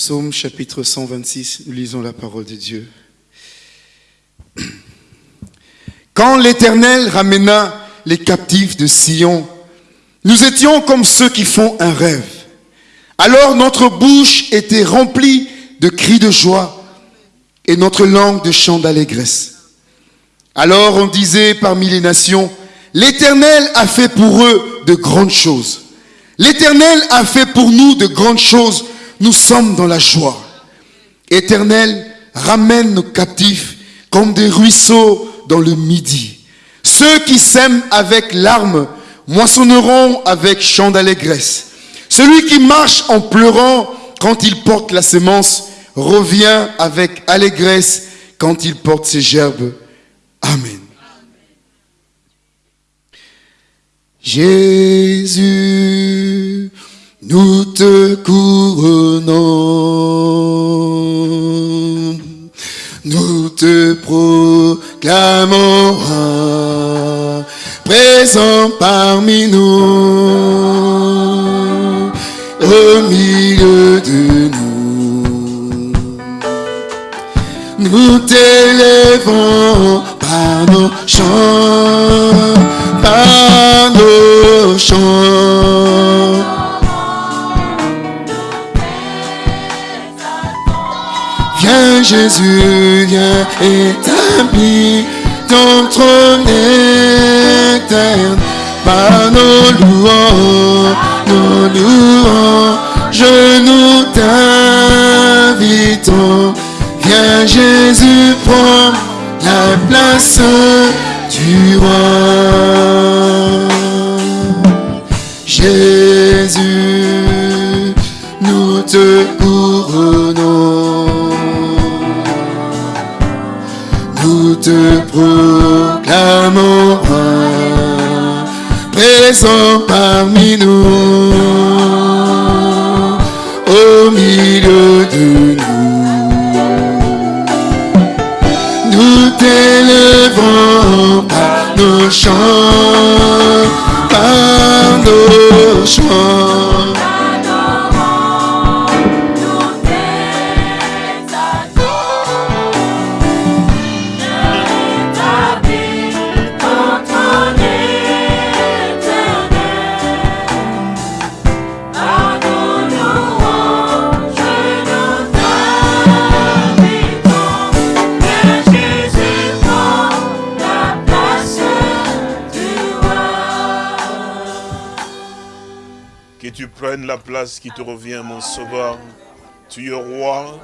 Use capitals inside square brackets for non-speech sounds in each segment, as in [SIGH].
Psaume chapitre 126, nous lisons la parole de Dieu. [CLEARS THROAT] Quand l'Éternel ramena les captifs de Sion, nous étions comme ceux qui font un rêve. Alors notre bouche était remplie de cris de joie et notre langue de chants d'allégresse. Alors on disait parmi les nations, l'Éternel a fait pour eux de grandes choses. L'Éternel a fait pour nous de grandes choses nous sommes dans la joie. Éternel, ramène nos captifs comme des ruisseaux dans le midi. Ceux qui sèment avec larmes moissonneront avec chant d'allégresse. Celui qui marche en pleurant quand il porte la semence revient avec allégresse quand il porte ses gerbes. Amen. Jésus, nous te couronnons, nous te proclamons présent parmi nous, au milieu de nous. Nous t'élèvons par nos chants, par nos chants. Jésus, viens établir ton trône éternel par nos louanges, nos louanges, nous t'invitons. Viens Jésus, prends la place du roi. Jésus, nous te couronnons. Te proclamons roi, présent parmi nous, au milieu de nous. Nous t'élèvons par nos chants, qui te revient, mon sauveur. Tu es roi.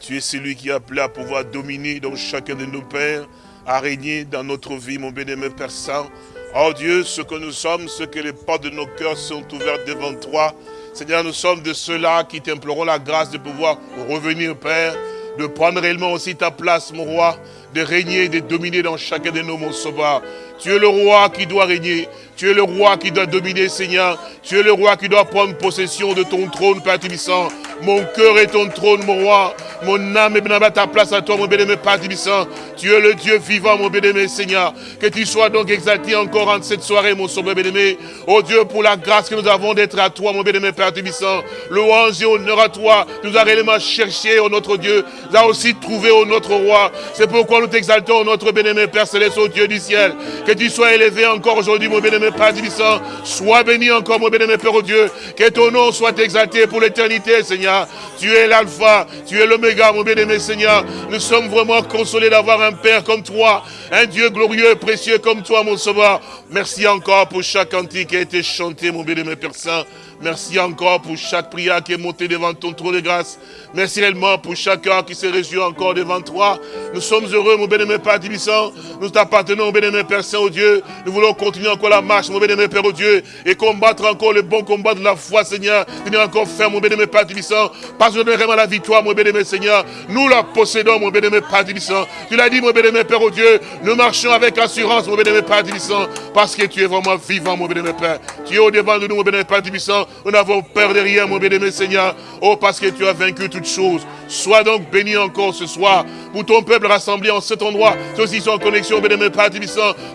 Tu es celui qui est appelé à pouvoir dominer dans chacun de nos pères, à régner dans notre vie, mon bien-aimé Père Saint. Oh Dieu, ce que nous sommes, ce que les portes de nos cœurs sont ouvertes devant toi. Seigneur, nous sommes de ceux-là qui t'implorons la grâce de pouvoir revenir, Père, de prendre réellement aussi ta place, mon roi, de régner et de dominer dans chacun de nous, mon sauveur. Tu es le roi qui doit régner. Tu es le roi qui doit dominer, Seigneur. Tu es le roi qui doit prendre possession de ton trône, Père Tibissant. Mon cœur est ton trône, mon roi. Mon âme est à ta place à toi, mon bien-aimé Père Tibissant. Tu es le Dieu vivant, mon bien-aimé Seigneur. Que tu sois donc exalté encore en cette soirée, mon sauveur bien-aimé. Oh Dieu, pour la grâce que nous avons d'être à toi, mon bien-aimé Père Tibissant. Louange et honneur à toi. Nous avons réellement cherché, oh notre Dieu. Nous avons aussi trouvé, oh notre roi. C'est pourquoi nous t'exaltons, notre bien-aimé Père Céleste, oh Dieu du ciel. Que tu sois élevé encore aujourd'hui, mon bien-aimé Père Tibissant. Sois béni encore, mon bien-aimé Père, oh Dieu. Que ton nom soit exalté pour l'éternité, Seigneur. Tu es l'alpha, tu es l'oméga, mon bien-aimé Seigneur. Nous sommes vraiment consolés d'avoir un Père comme toi, un Dieu glorieux précieux comme toi, mon sauveur. Merci encore pour chaque cantique qui a été chanté, mon bien-aimé Père Saint. Merci encore pour chaque prière qui est montée devant ton trône de grâce. Merci réellement pour chacun qui se réjouit encore devant toi. Nous sommes heureux, mon bien-aimé Père Tibissant. Nous t'appartenons, mon bien-aimé Père Saint, Dieu. Nous voulons continuer encore la marche, mon bien-aimé Père, au Dieu, et combattre encore le bon combat de la foi, Seigneur. Tenir encore ferme, mon bien-aimé Père Tibissant. Parce que nous vraiment la victoire, mon bien-aimé Seigneur. Nous la possédons, mon bien-aimé Père Tibissant. Tu l'as dit, mon bien-aimé Père, au Dieu. Nous marchons avec assurance, mon bien-aimé Père Tibissant. Parce que tu es vraiment vivant, mon bien-aimé Père. Tu es au devant de nous, mon bien-aimé Père Tibissant. Nous n'avons peur de rien, mon bien-aimé Seigneur. Oh, parce que tu as vaincu toutes choses. Sois donc béni encore ce soir pour ton peuple rassemblé en cet endroit. Ceux qui sont en connexion, bien-aimé Père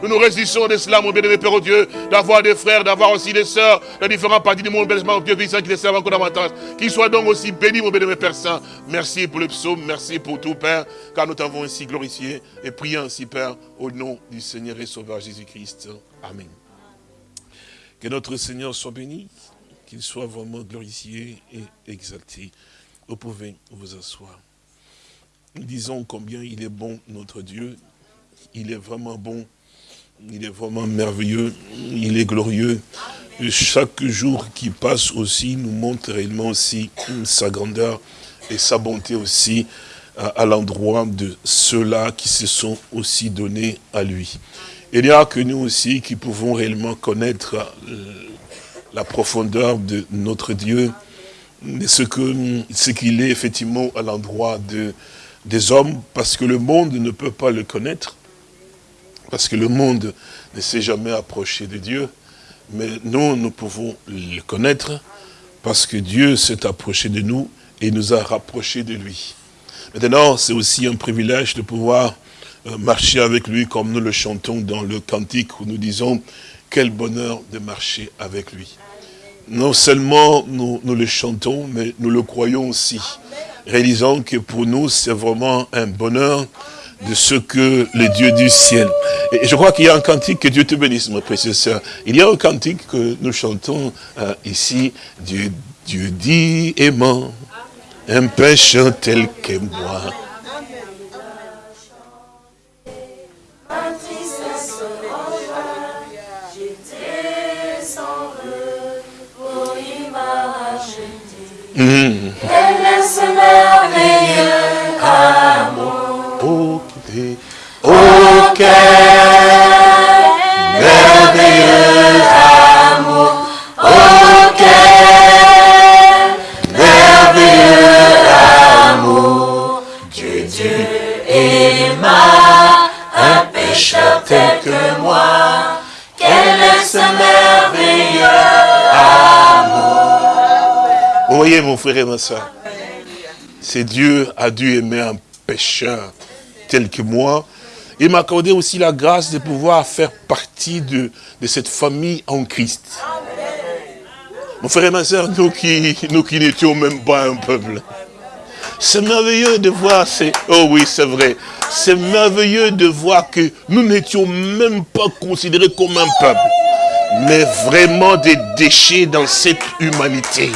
nous nous résistons de cela, mon bien-aimé Père oh Dieu, d'avoir des frères, d'avoir aussi des sœurs, dans différents parties du monde, mon Dieu, qui te servent encore davantage. Qu'ils soient donc aussi bénis, mon bien-aimé Père Saint. Merci pour le psaume, merci pour tout, Père, car nous t'avons ainsi glorifié et prié ainsi, Père, au nom du Seigneur et Sauveur Jésus-Christ. Amen. Que notre Seigneur soit béni, qu'il soit vraiment glorifié et exalté. Vous pouvez vous asseoir. Disons combien il est bon, notre Dieu. Il est vraiment bon. Il est vraiment merveilleux. Il est glorieux. Chaque jour qui passe aussi nous montre réellement aussi sa grandeur et sa bonté aussi à, l'endroit de ceux-là qui se sont aussi donnés à lui. Il n'y a que nous aussi qui pouvons réellement connaître euh, la profondeur de notre Dieu, ce qu'il ce qu'il est effectivement à l'endroit de, des hommes, parce que le monde ne peut pas le connaître, parce que le monde ne s'est jamais approché de Dieu, mais nous, nous pouvons le connaître, parce que Dieu s'est approché de nous et nous a rapprochés de lui. Maintenant, c'est aussi un privilège de pouvoir euh, marcher avec lui comme nous le chantons dans le cantique où nous disons quel bonheur de marcher avec lui non seulement nous, le chantons, mais nous le croyons aussi. Réalisons que pour nous, c'est vraiment un bonheur de ce que le Dieu du ciel. Et je crois qu'il y a un cantique, que Dieu te bénisse, mon précieux sœur. Il y a un cantique que nous chantons euh, ici, Dieu, Dieu dit aimant, un pécheur tel que moi. Elle est ce merveilleux amour. Ok, merveilleux amour. Ok, merveilleux amour. Dieu, Dieu aima un pécheur tel que moi. Voyez, mon frère et ma soeur, c'est Dieu a dû aimer un pécheur tel que moi. Il m'a accordé aussi la grâce de pouvoir faire partie de, de cette famille en Christ. Mon frère et ma soeur, nous qui, nous qui n'étions même pas un peuple. C'est merveilleux de voir, c'est, oh oui, c'est vrai, c'est merveilleux de voir que nous n'étions même pas considérés comme un peuple, mais vraiment des déchets dans cette humanité.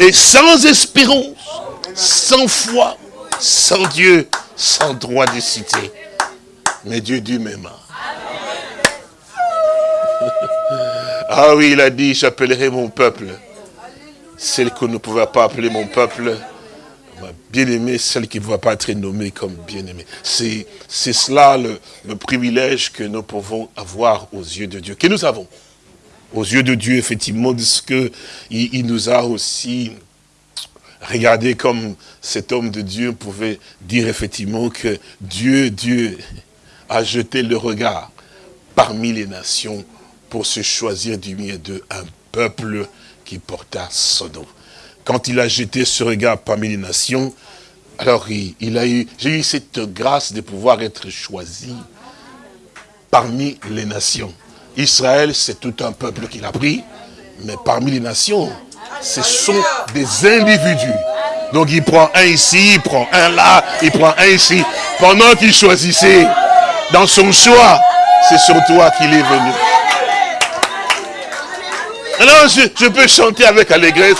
Et sans espérance, sans foi, sans Dieu, sans droit de citer. Mais Dieu dit même. [LAUGHS] Ah oui, il a dit, j'appellerai mon peuple. Celle que ne pouvait pas appeler mon peuple, bien-aimé, celle qui ne va pas être nommée comme bien-aimée. C'est cela le privilège que nous pouvons avoir aux yeux de Dieu, que nous avons aux yeux de Dieu, effectivement, de ce qu'il il nous a aussi regardé comme cet homme de Dieu pouvait dire effectivement que Dieu, Dieu a jeté le regard parmi les nations pour se choisir du milieu de un peuple qui porta son nom. Quand il a jeté ce regard parmi les nations, alors il, il a eu, j'ai eu cette grâce de pouvoir être choisi parmi les nations. Israël, c'est tout un peuple qu'il a pris, mais parmi les nations, ce sont des individus. Donc il prend un ici, il prend un là, il prend un ici. Pendant qu'il choisissait, dans son choix, c'est sur toi qu'il est venu. Alors je, peux chanter avec allégresse,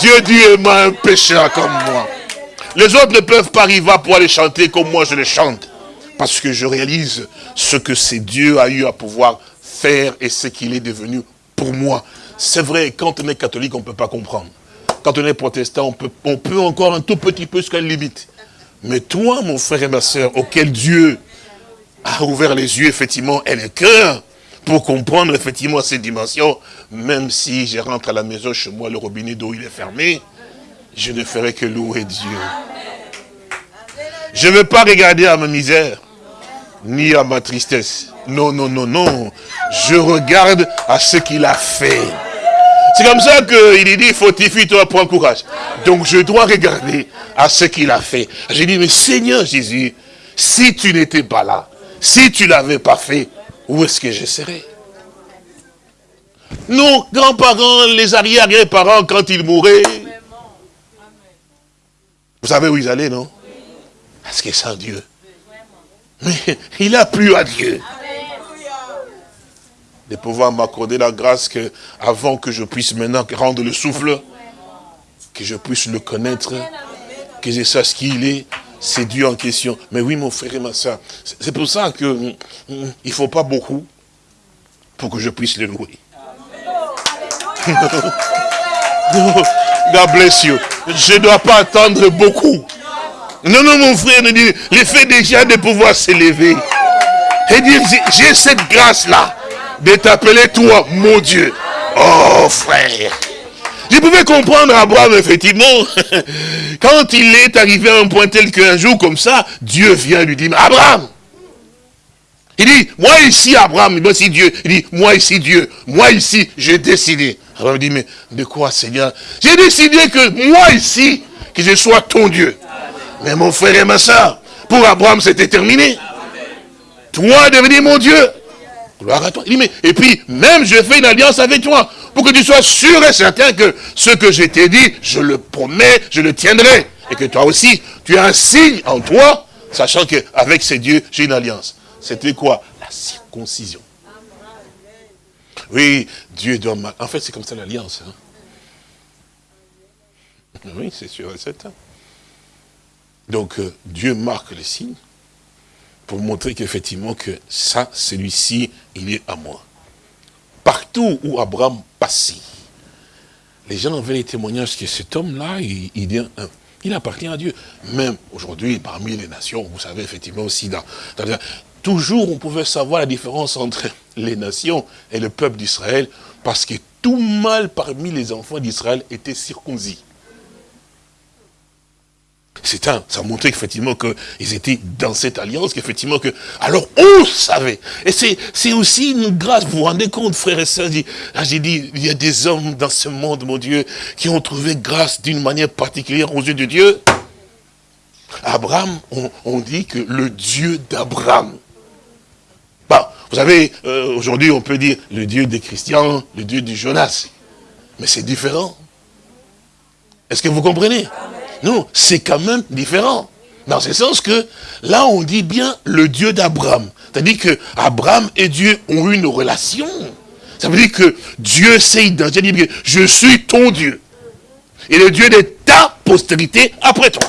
Dieu dit moi un pécheur comme moi. Les autres ne peuvent pas arriver pour aller chanter comme moi je le chante. Parce que je réalise ce que c'est Dieu a eu à pouvoir faire et ce qu'il est devenu pour moi. C'est vrai, quand on est catholique, on ne peut pas comprendre. Quand on est protestant, on peut, on peut encore un tout petit peu jusqu'à une limite. Mais toi, mon frère et ma soeur, auquel Dieu a ouvert les yeux, effectivement, et le cœur, pour comprendre effectivement ces dimensions, même si je rentre à la maison chez moi, le robinet d'eau il est fermé, je ne ferai que louer Dieu. Je ne veux pas regarder à ma misère, ni à ma tristesse. Non, non, non, non. Je regarde à ce qu'il a fait. C'est comme ça qu'il dit, fortifie-toi, prends courage. Donc je dois regarder à ce qu'il a fait. J'ai dit, mais Seigneur Jésus, si tu n'étais pas là, si tu l'avais pas fait, où est-ce que je serais? Nos grands-parents, les arrière-parents, quand ils mouraient, vous savez où ils allaient, non? Parce que sans Dieu. Mais il a plu à Dieu de pouvoir m'accorder la grâce que, avant que je puisse maintenant rendre le souffle, que je puisse le connaître, que je sache qui il est, c'est Dieu en question. Mais oui, mon frère et ma soeur, c'est pour ça que mm, mm, il ne faut pas beaucoup pour que je puisse le louer. [LAUGHS] God bless you. Je ne dois pas attendre beaucoup. Non, non, mon frère, l'effet déjà de pouvoir s'élever. Et dire, j'ai cette grâce-là de t'appeler toi, mon Dieu. Oh, frère. Je pouvais comprendre Abraham, effectivement, [LAUGHS] quand il est arrivé à un point tel qu'un jour comme ça, Dieu vient lui dire, Abraham, il dit, moi ici, Abraham, moi ici Dieu, il dit, moi ici Dieu, moi ici, j'ai décidé. Abraham dit, mais de quoi Seigneur? J'ai décidé que moi ici, que je sois ton Dieu. Mais mon frère et ma soeur, pour Abraham, c'était terminé. Toi, devenir mon Dieu. Gloire à toi. Et puis, même je fais une alliance avec toi pour que tu sois sûr et certain que ce que je t'ai dit, je le promets, je le tiendrai. Et que toi aussi, tu as un signe en toi, sachant qu'avec ces dieux, j'ai une alliance. C'était quoi? La circoncision. Oui, Dieu doit... En fait, c'est comme ça l'alliance. Hein. Oui, c'est sûr et certain. Donc, euh, Dieu marque les signes pour montrer qu'effectivement que ça, celui-ci, il est à moi partout où Abraham passait, les gens avaient les témoignages que cet homme-là, il, appartient à Dieu. Même aujourd'hui, parmi les nations, vous savez effectivement aussi, dans, toujours on pouvait savoir la différence entre les nations et le peuple d'Israël, parce que tout mal parmi les enfants d'Israël était circoncis. C'est un, ça montrait effectivement qu'ils étaient dans cette alliance, qu'effectivement que, alors on savait. Et c'est aussi une grâce, vous vous rendez compte, frères et sœurs, ah, j'ai dit, il y a des hommes dans ce monde, mon Dieu, qui ont trouvé grâce d'une manière particulière aux yeux de Dieu. Abraham, on, dit que le Dieu d'Abraham. Bah, vous savez, euh, aujourd'hui on peut dire le Dieu des chrétiens, le Dieu du Jonas. Mais c'est différent. Est-ce que vous comprenez? Non, c'est quand même différent. Dans ce sens que, là, on dit bien le Dieu d'Abraham. C'est-à-dire que Abraham et Dieu ont eu une relation. Ça veut dire que Dieu s'est identifié. Je suis ton Dieu. Et le Dieu de ta postérité après toi.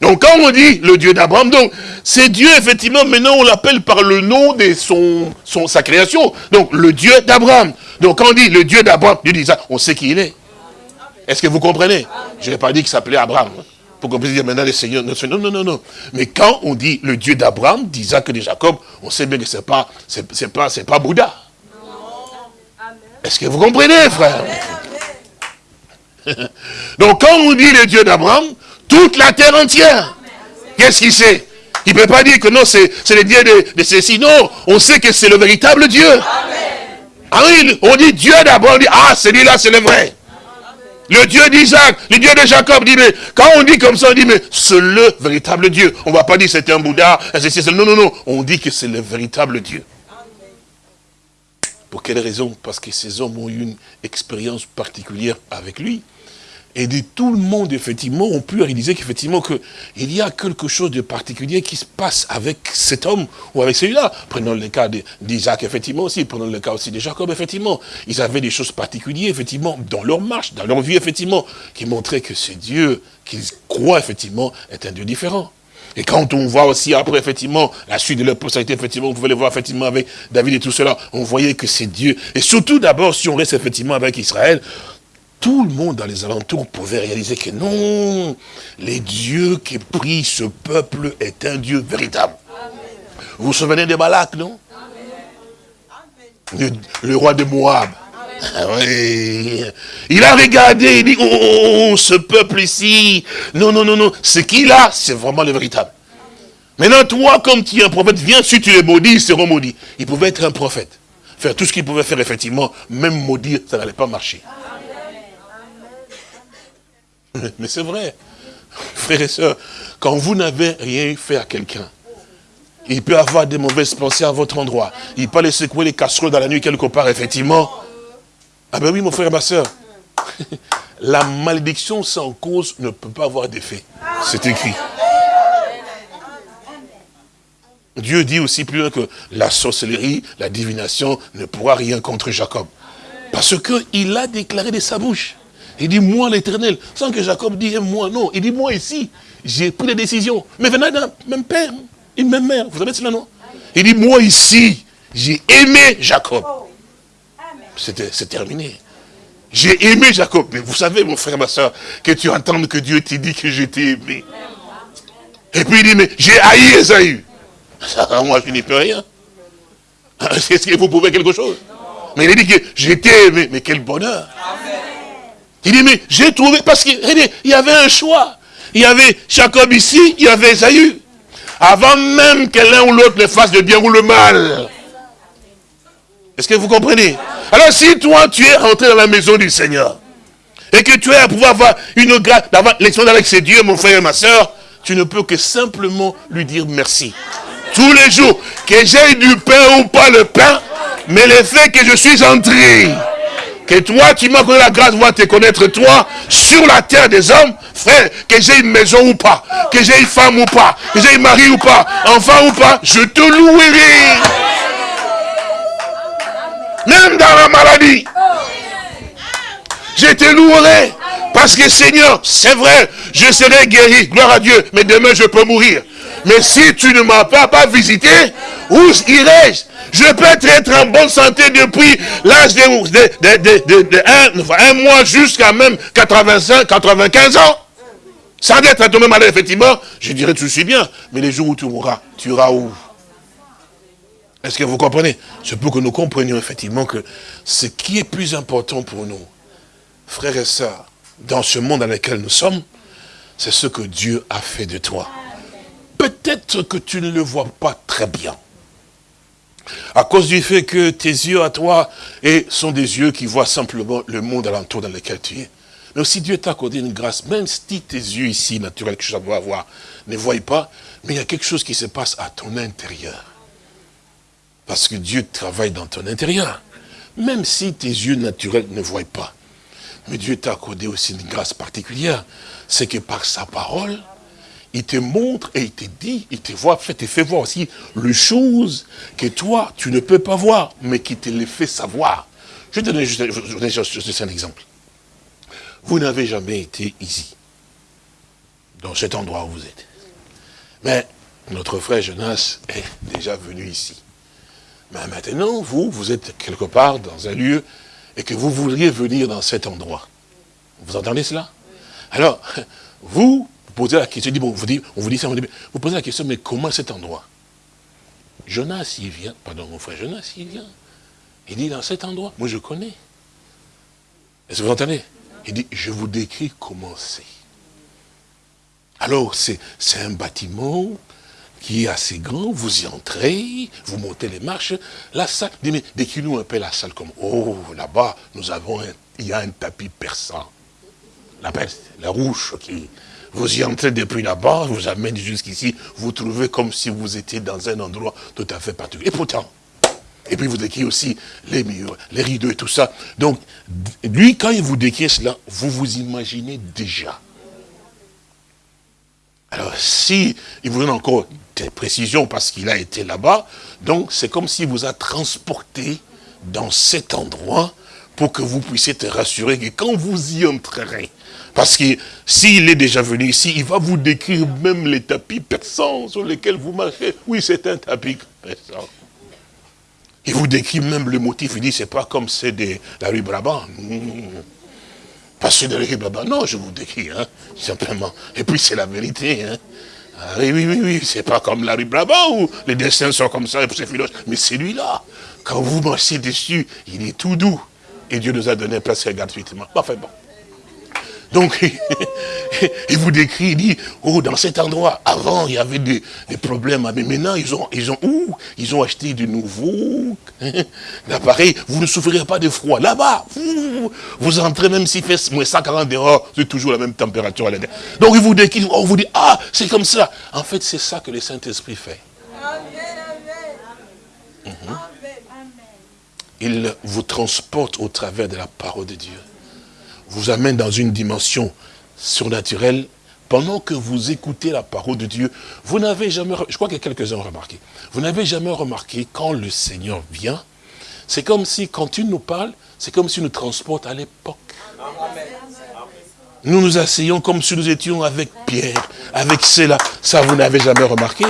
Donc quand on dit le Dieu d'Abraham, donc c'est Dieu, effectivement, maintenant on l'appelle par le nom de son, sa création. Donc le Dieu d'Abraham. Donc quand on dit le Dieu d'Abraham, Dieu dit ça, on sait qui il est. Est-ce que vous comprenez? Je n'ai pas dit qu'il s'appelait Abraham. Pour qu'on puisse dire maintenant le Seigneur. Non, non, non, non. Mais quand on dit le Dieu d'Abraham, d'Isaac et de Jacob, on sait bien que ce n'est pas, c'est pas, pas Bouddha. Est-ce que vous comprenez, frère? [LAUGHS] Donc quand on dit le Dieu d'Abraham, toute la terre entière, qu'est-ce qu'il sait? Il ne peut pas dire que non, c'est le Dieu de, de ceci. Non, on sait que c'est le véritable Dieu. Ah oui, on dit Dieu d'Abraham, on dit, ah, celui-là, c'est le vrai. Le Dieu d'Isaac, le Dieu de Jacob, dit, mais quand on dit comme ça, on dit, mais c'est le véritable Dieu. On ne va pas dire c'était un Bouddha, non, non, non. On dit que c'est le véritable Dieu. Pour quelle raison? Parce que ces hommes ont eu une expérience particulière avec lui. Et de tout le monde, effectivement, on peut réaliser qu'effectivement, il y a quelque chose de particulier qui se passe avec cet homme ou avec celui-là. Prenons le cas d'Isaac, effectivement, aussi. Prenons le cas aussi de Jacob, effectivement. Ils avaient des choses particulières, effectivement, dans leur marche, dans leur vie, effectivement, qui montraient que ce Dieu qu'ils croient, effectivement, est un Dieu différent. Et quand on voit aussi après, effectivement, la suite de leur postérité, effectivement, vous pouvez le voir, effectivement, avec David et tout cela, on voyait que c'est Dieu. Et surtout, d'abord, si on reste, effectivement, avec Israël, tout le monde dans les alentours pouvait réaliser que non, les dieux qui prient ce peuple est un Dieu véritable. Vous vous souvenez de Balak, non? Le, roi de Moab. Ah il a regardé, il dit, oh, oh, oh, ce peuple ici, non, non, non, non, ce qu'il a, c'est vraiment le véritable. Maintenant, toi, comme tu es un prophète, viens, si tu es maudit, ils seront maudits. Il pouvait être un prophète. Faire tout ce qu'il pouvait faire, effectivement, même maudire, ça n'allait pas marcher. [LAUGHS] Mais c'est vrai. frères et sœurs, quand vous n'avez rien fait à quelqu'un, il peut avoir des mauvaises pensées à votre endroit. Il peut aller secouer les casseroles dans la nuit quelque part, effectivement. Ah ben oui, mon frère et ma soeur. [LAUGHS] La malédiction sans cause ne peut pas avoir d'effet. C'est écrit. Dieu dit aussi plus loin que la sorcellerie, la divination ne pourra rien contre Jacob. Parce qu'il a déclaré de sa bouche. Il dit, moi l'éternel, sans que Jacob dise moi, non. Il dit, moi ici, j'ai pris des décisions. Mais venant d'un même père, une même mère, vous savez cela, non? Il dit, moi ici, j'ai aimé Jacob. C'est terminé. J'ai aimé Jacob. Mais vous savez, mon frère, ma soeur, que tu entends que Dieu t'a dit que j'étais aimé. Et puis il dit, mais j'ai haï Esaü. moi, je n'y peux rien. [LAUGHS] Est-ce que vous pouvez quelque chose? Mais il dit que j'étais aimé. Mais quel bonheur. Il dit, mais j'ai trouvé, parce qu'il y avait un choix. Il y avait Jacob ici, il y avait Esaü. Avant même que l'un ou l'autre le fasse le bien ou le mal. Est-ce que vous comprenez? Alors si toi, tu es rentré dans la maison du Seigneur, et que tu es à pouvoir avoir une grâce, d'avoir l'expérience avec ces dieux, mon frère et ma soeur, tu ne peux que simplement lui dire merci. Tous les jours, que j'ai du pain ou pas le pain, mais le fait que je suis entré, que toi, tu m'as donné la grâce de te connaître toi, sur la terre des hommes, frère, que j'ai une maison ou pas, que j'ai une femme ou pas, que j'ai un mari ou pas, enfant ou pas, je te louerai. Même dans la maladie. Je te louerai. Parce que Seigneur, c'est vrai, je serai guéri, gloire à Dieu, mais demain je peux mourir. Mais si tu ne m'as pas, pas visité, où irai-je? Je peux être en bonne santé depuis l'âge de, un, mois jusqu'à même 85, 95 ans. Doit être tomber malade, effectivement. Je dirais, tu suis bien. Mais les jours où tu mourras, tu iras où? Est-ce que vous comprenez? C'est pour que nous comprenions effectivement que ce qui est plus important pour nous, frères et sœurs, dans ce monde dans lequel nous sommes, c'est ce que Dieu a fait de toi. Peut-être que tu ne le vois pas très bien. À cause du fait que tes yeux à toi sont des yeux qui voient simplement le monde alentour dans lequel tu es. Mais aussi Dieu t'a accordé une grâce, même si tes yeux ici, naturels, que je dois avoir, ne voient pas, mais il y a quelque chose qui se passe à ton intérieur. Parce que Dieu travaille dans ton intérieur. Même si tes yeux naturels ne voient pas. Mais Dieu t'a accordé aussi une grâce particulière. C'est que par sa parole, il te montre et il te dit, il te voit, fait, te fait voir aussi les choses que toi, tu ne peux pas voir, mais qui te les fait savoir. Je vais te donner juste, un exemple. Vous n'avez jamais été ici, dans cet endroit où vous êtes. Mais notre frère Jonas est déjà venu ici. Mais maintenant, vous, vous êtes quelque part dans un lieu et que vous voudriez venir dans cet endroit. Vous entendez cela? Alors, vous, posez la question, bon, vous dit, on vous dit ça, vous posez la question, mais comment cet endroit? Jonas, il vient, pardon, mon frère Jonas, il vient. Il dit, dans cet endroit, moi je connais. Est-ce que vous entendez? Il dit, je vous décris comment c'est. Alors, c'est un bâtiment qui est assez grand, vous y entrez, vous montez les marches, la salle, mais décris-nous un peu la salle comme, oh, là-bas, nous avons, il y a un tapis persan. La peste, la rouge qui, vous y entrez depuis là-bas, vous amène jusqu'ici, vous trouvez comme si vous étiez dans un endroit tout à fait particulier. Et pourtant, et puis vous décrivez aussi les murs, les rideaux et tout ça. Donc, lui, quand il vous décrit cela, vous vous imaginez déjà. Alors, si il vous donne encore des précisions parce qu'il a été là-bas, donc c'est comme s'il vous a transporté dans cet endroit pour que vous puissiez être rassuré que quand vous y entrerez, parce que s'il est déjà venu ici, il va vous décrire même les tapis persans sur lesquels vous marchez. Oui, c'est un tapis persan. Il vous décrit même le motif, il dit, c'est pas comme c'est de la rue Brabant. Pas c'est de la rue Brabant, non, je vous décris, hein, simplement. Et puis c'est la vérité, hein. Ah oui, oui, oui, c'est pas comme la rue Brabant où les dessins sont comme ça, c'est filoche. Mais celui-là, quand vous marchez dessus, il est tout doux. Et Dieu nous a donné place gratuitement. Enfin bon. Donc, [LAUGHS] il vous décrit, il dit, oh, dans cet endroit, avant, il y avait des, problèmes, mais maintenant, ils ont, ils ont, ils ont acheté de nouveaux [LAUGHS] appareils, vous ne souffrirez pas de froid. Là-bas, vous, entrez, même s'il fait moins 140 dehors, c'est toujours la même température à l'intérieur. Donc, il vous décrit, on vous dit, ah, c'est comme ça. En fait, c'est ça que le Saint-Esprit fait. Il vous transporte au travers de la parole de Dieu vous amène dans une dimension surnaturelle, pendant que vous écoutez la parole de Dieu, vous n'avez jamais, je crois que quelques-uns ont remarqué, vous n'avez jamais remarqué quand le Seigneur vient, c'est comme si, quand il nous parle, c'est comme s'il nous transporte à l'époque. Nous nous asseyons comme si nous étions avec Pierre, avec cela. Ça, vous n'avez jamais remarqué,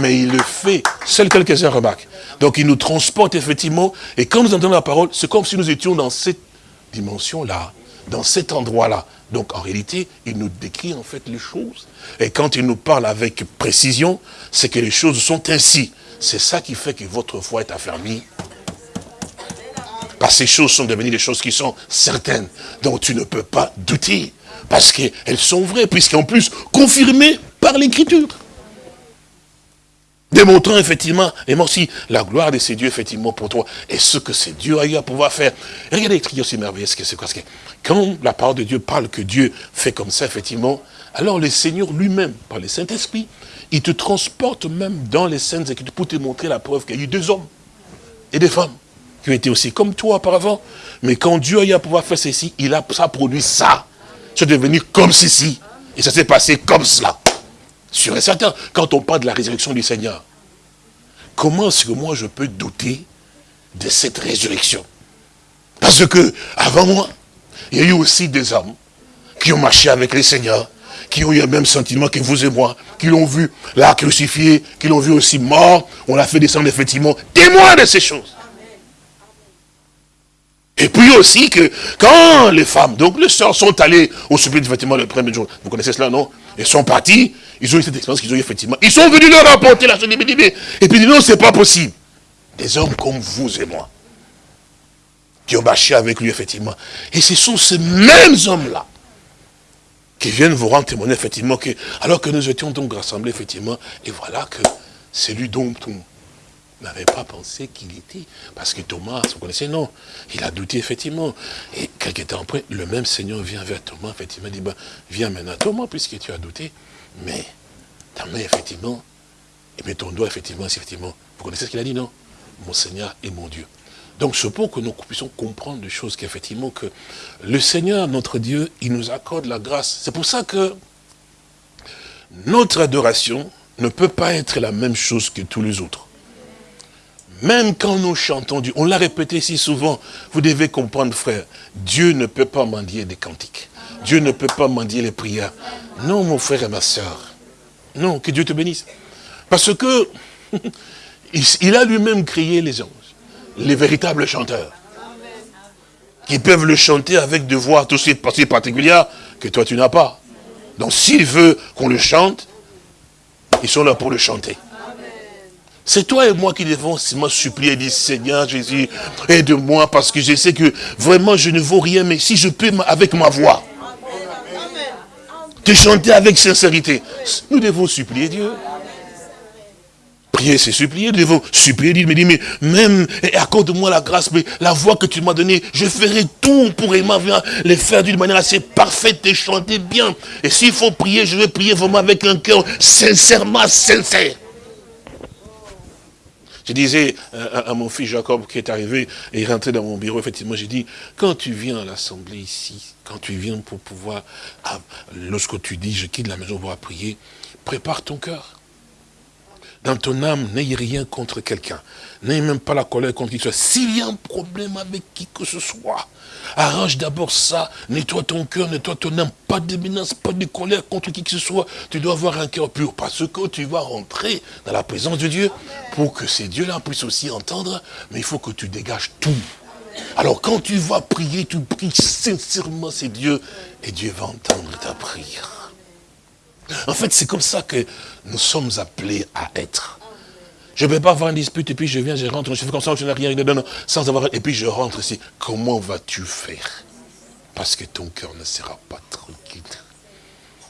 mais il le fait. Seuls quelques-uns remarquent. Donc, il nous transporte effectivement, et quand nous entendons la parole, c'est comme si nous étions dans cette dimension-là dans cet endroit-là. Donc en réalité, il nous décrit en fait les choses. Et quand il nous parle avec précision, c'est que les choses sont ainsi. C'est ça qui fait que votre foi est affermie. Parce que ces choses sont devenues des choses qui sont certaines, dont tu ne peux pas douter. Parce qu'elles sont vraies, puisqu'en plus confirmées par l'écriture démontrant effectivement, et moi aussi, la gloire de ces dieux, effectivement, pour toi, et ce que ces dieux a eu à pouvoir faire. regardez l'écriture aussi merveilleux, ce que c'est quoi que Quand la parole de Dieu parle que Dieu fait comme ça, effectivement, alors le Seigneur lui-même, par le Saint-Esprit, il te transporte même dans les scènes Écritures pour te montrer la preuve qu'il y a eu deux hommes et des femmes qui ont été aussi comme toi auparavant. Mais quand Dieu a eu à pouvoir faire ceci, il a ça produit ça. C'est devenu comme ceci. Et ça s'est passé comme cela. Sûr et certain, quand on parle de la résurrection du Seigneur, comment est-ce que moi je peux douter de cette résurrection? Parce que, avant moi, il y a eu aussi des hommes qui ont marché avec le Seigneur, qui ont eu le même sentiment que vous et moi, qui l'ont vu là crucifié, qui l'ont vu aussi mort, on l'a fait descendre effectivement, témoin de ces choses. Et puis aussi que quand les femmes, donc les sœurs sont allées au supplice effectivement le premier jour, vous connaissez cela, non? Elles sont parties, ils ont eu cette expérience qu'ils ont eu effectivement. Ils sont venus leur rapporter la chose Et puis non, c'est pas possible. Des hommes comme vous et moi, qui ont marché avec lui effectivement. Et ce sont ces mêmes hommes-là qui viennent vous rendre témoignage effectivement que, alors que nous étions donc rassemblés effectivement, et voilà que c'est lui dont on n'avait pas pensé qu'il était. Parce que Thomas, vous connaissez, non. Il a douté, effectivement. Et quelques temps après, le même Seigneur vient vers Thomas, effectivement, dit, ben, viens maintenant, Thomas, puisque tu as douté. Mais ta main, effectivement, et mets ton doigt, effectivement, effectivement. Vous connaissez ce qu'il a dit, non? Mon Seigneur et mon Dieu. Donc, c'est pour que nous puissions comprendre des choses qu'effectivement, que le Seigneur, notre Dieu, il nous accorde la grâce. C'est pour ça que notre adoration ne peut pas être la même chose que tous les autres. Même quand nous chantons Dieu, on l'a répété si souvent, vous devez comprendre, frère, Dieu ne peut pas mendier des cantiques. Dieu ne peut pas mendier les prières. Non, mon frère et ma soeur. Non, que Dieu te bénisse. Parce que [LAUGHS] il a lui-même créé les anges, les véritables chanteurs, qui peuvent le chanter avec des voix tout aussi particulières que toi tu n'as pas. Donc s'il veut qu'on le chante, ils sont là pour le chanter. C'est toi et moi qui devons supplier et dire, Seigneur Jésus, aide-moi parce que je sais que vraiment je ne vaux rien, mais si je peux avec ma voix, te chanter avec sincérité. Nous devons supplier Dieu. Prier, c'est supplier. Nous devons supplier Dieu. Mais dit, mais même, accorde-moi la grâce, mais la voix que tu m'as donnée, je ferai tout pour les faire d'une manière assez parfaite et chanter bien. Et s'il faut prier, je vais prier vraiment avec un cœur sincèrement sincère. Je disais à, mon fils Jacob qui est arrivé et rentré dans mon bureau, effectivement, j'ai dit, quand tu viens à l'assemblée ici, quand tu viens pour pouvoir, ah, lorsque tu dis, je quitte la maison pour prier, prépare ton cœur. Dans ton âme, n'ayez rien contre quelqu'un. N'ayez même pas la colère contre qui que ce soit. S'il y a un problème avec qui que ce soit, arrange d'abord ça, nettoie ton cœur, nettoie ton âme, pas de menace, pas de colère contre qui que ce soit. Tu dois avoir un cœur pur, parce que tu vas rentrer dans la présence de Dieu, pour que ces dieux-là puissent aussi entendre, mais il faut que tu dégages tout. Alors quand tu vas prier, tu pries sincèrement ces dieux, et Dieu va entendre ta prière. En fait, c'est comme ça que nous sommes appelés à être. Je ne vais pas avoir une dispute et puis je viens, je rentre, je fais comme ça, je n'ai rien, non, sans avoir, et puis je rentre ici. Comment vas-tu faire? Parce que ton cœur ne sera pas tranquille.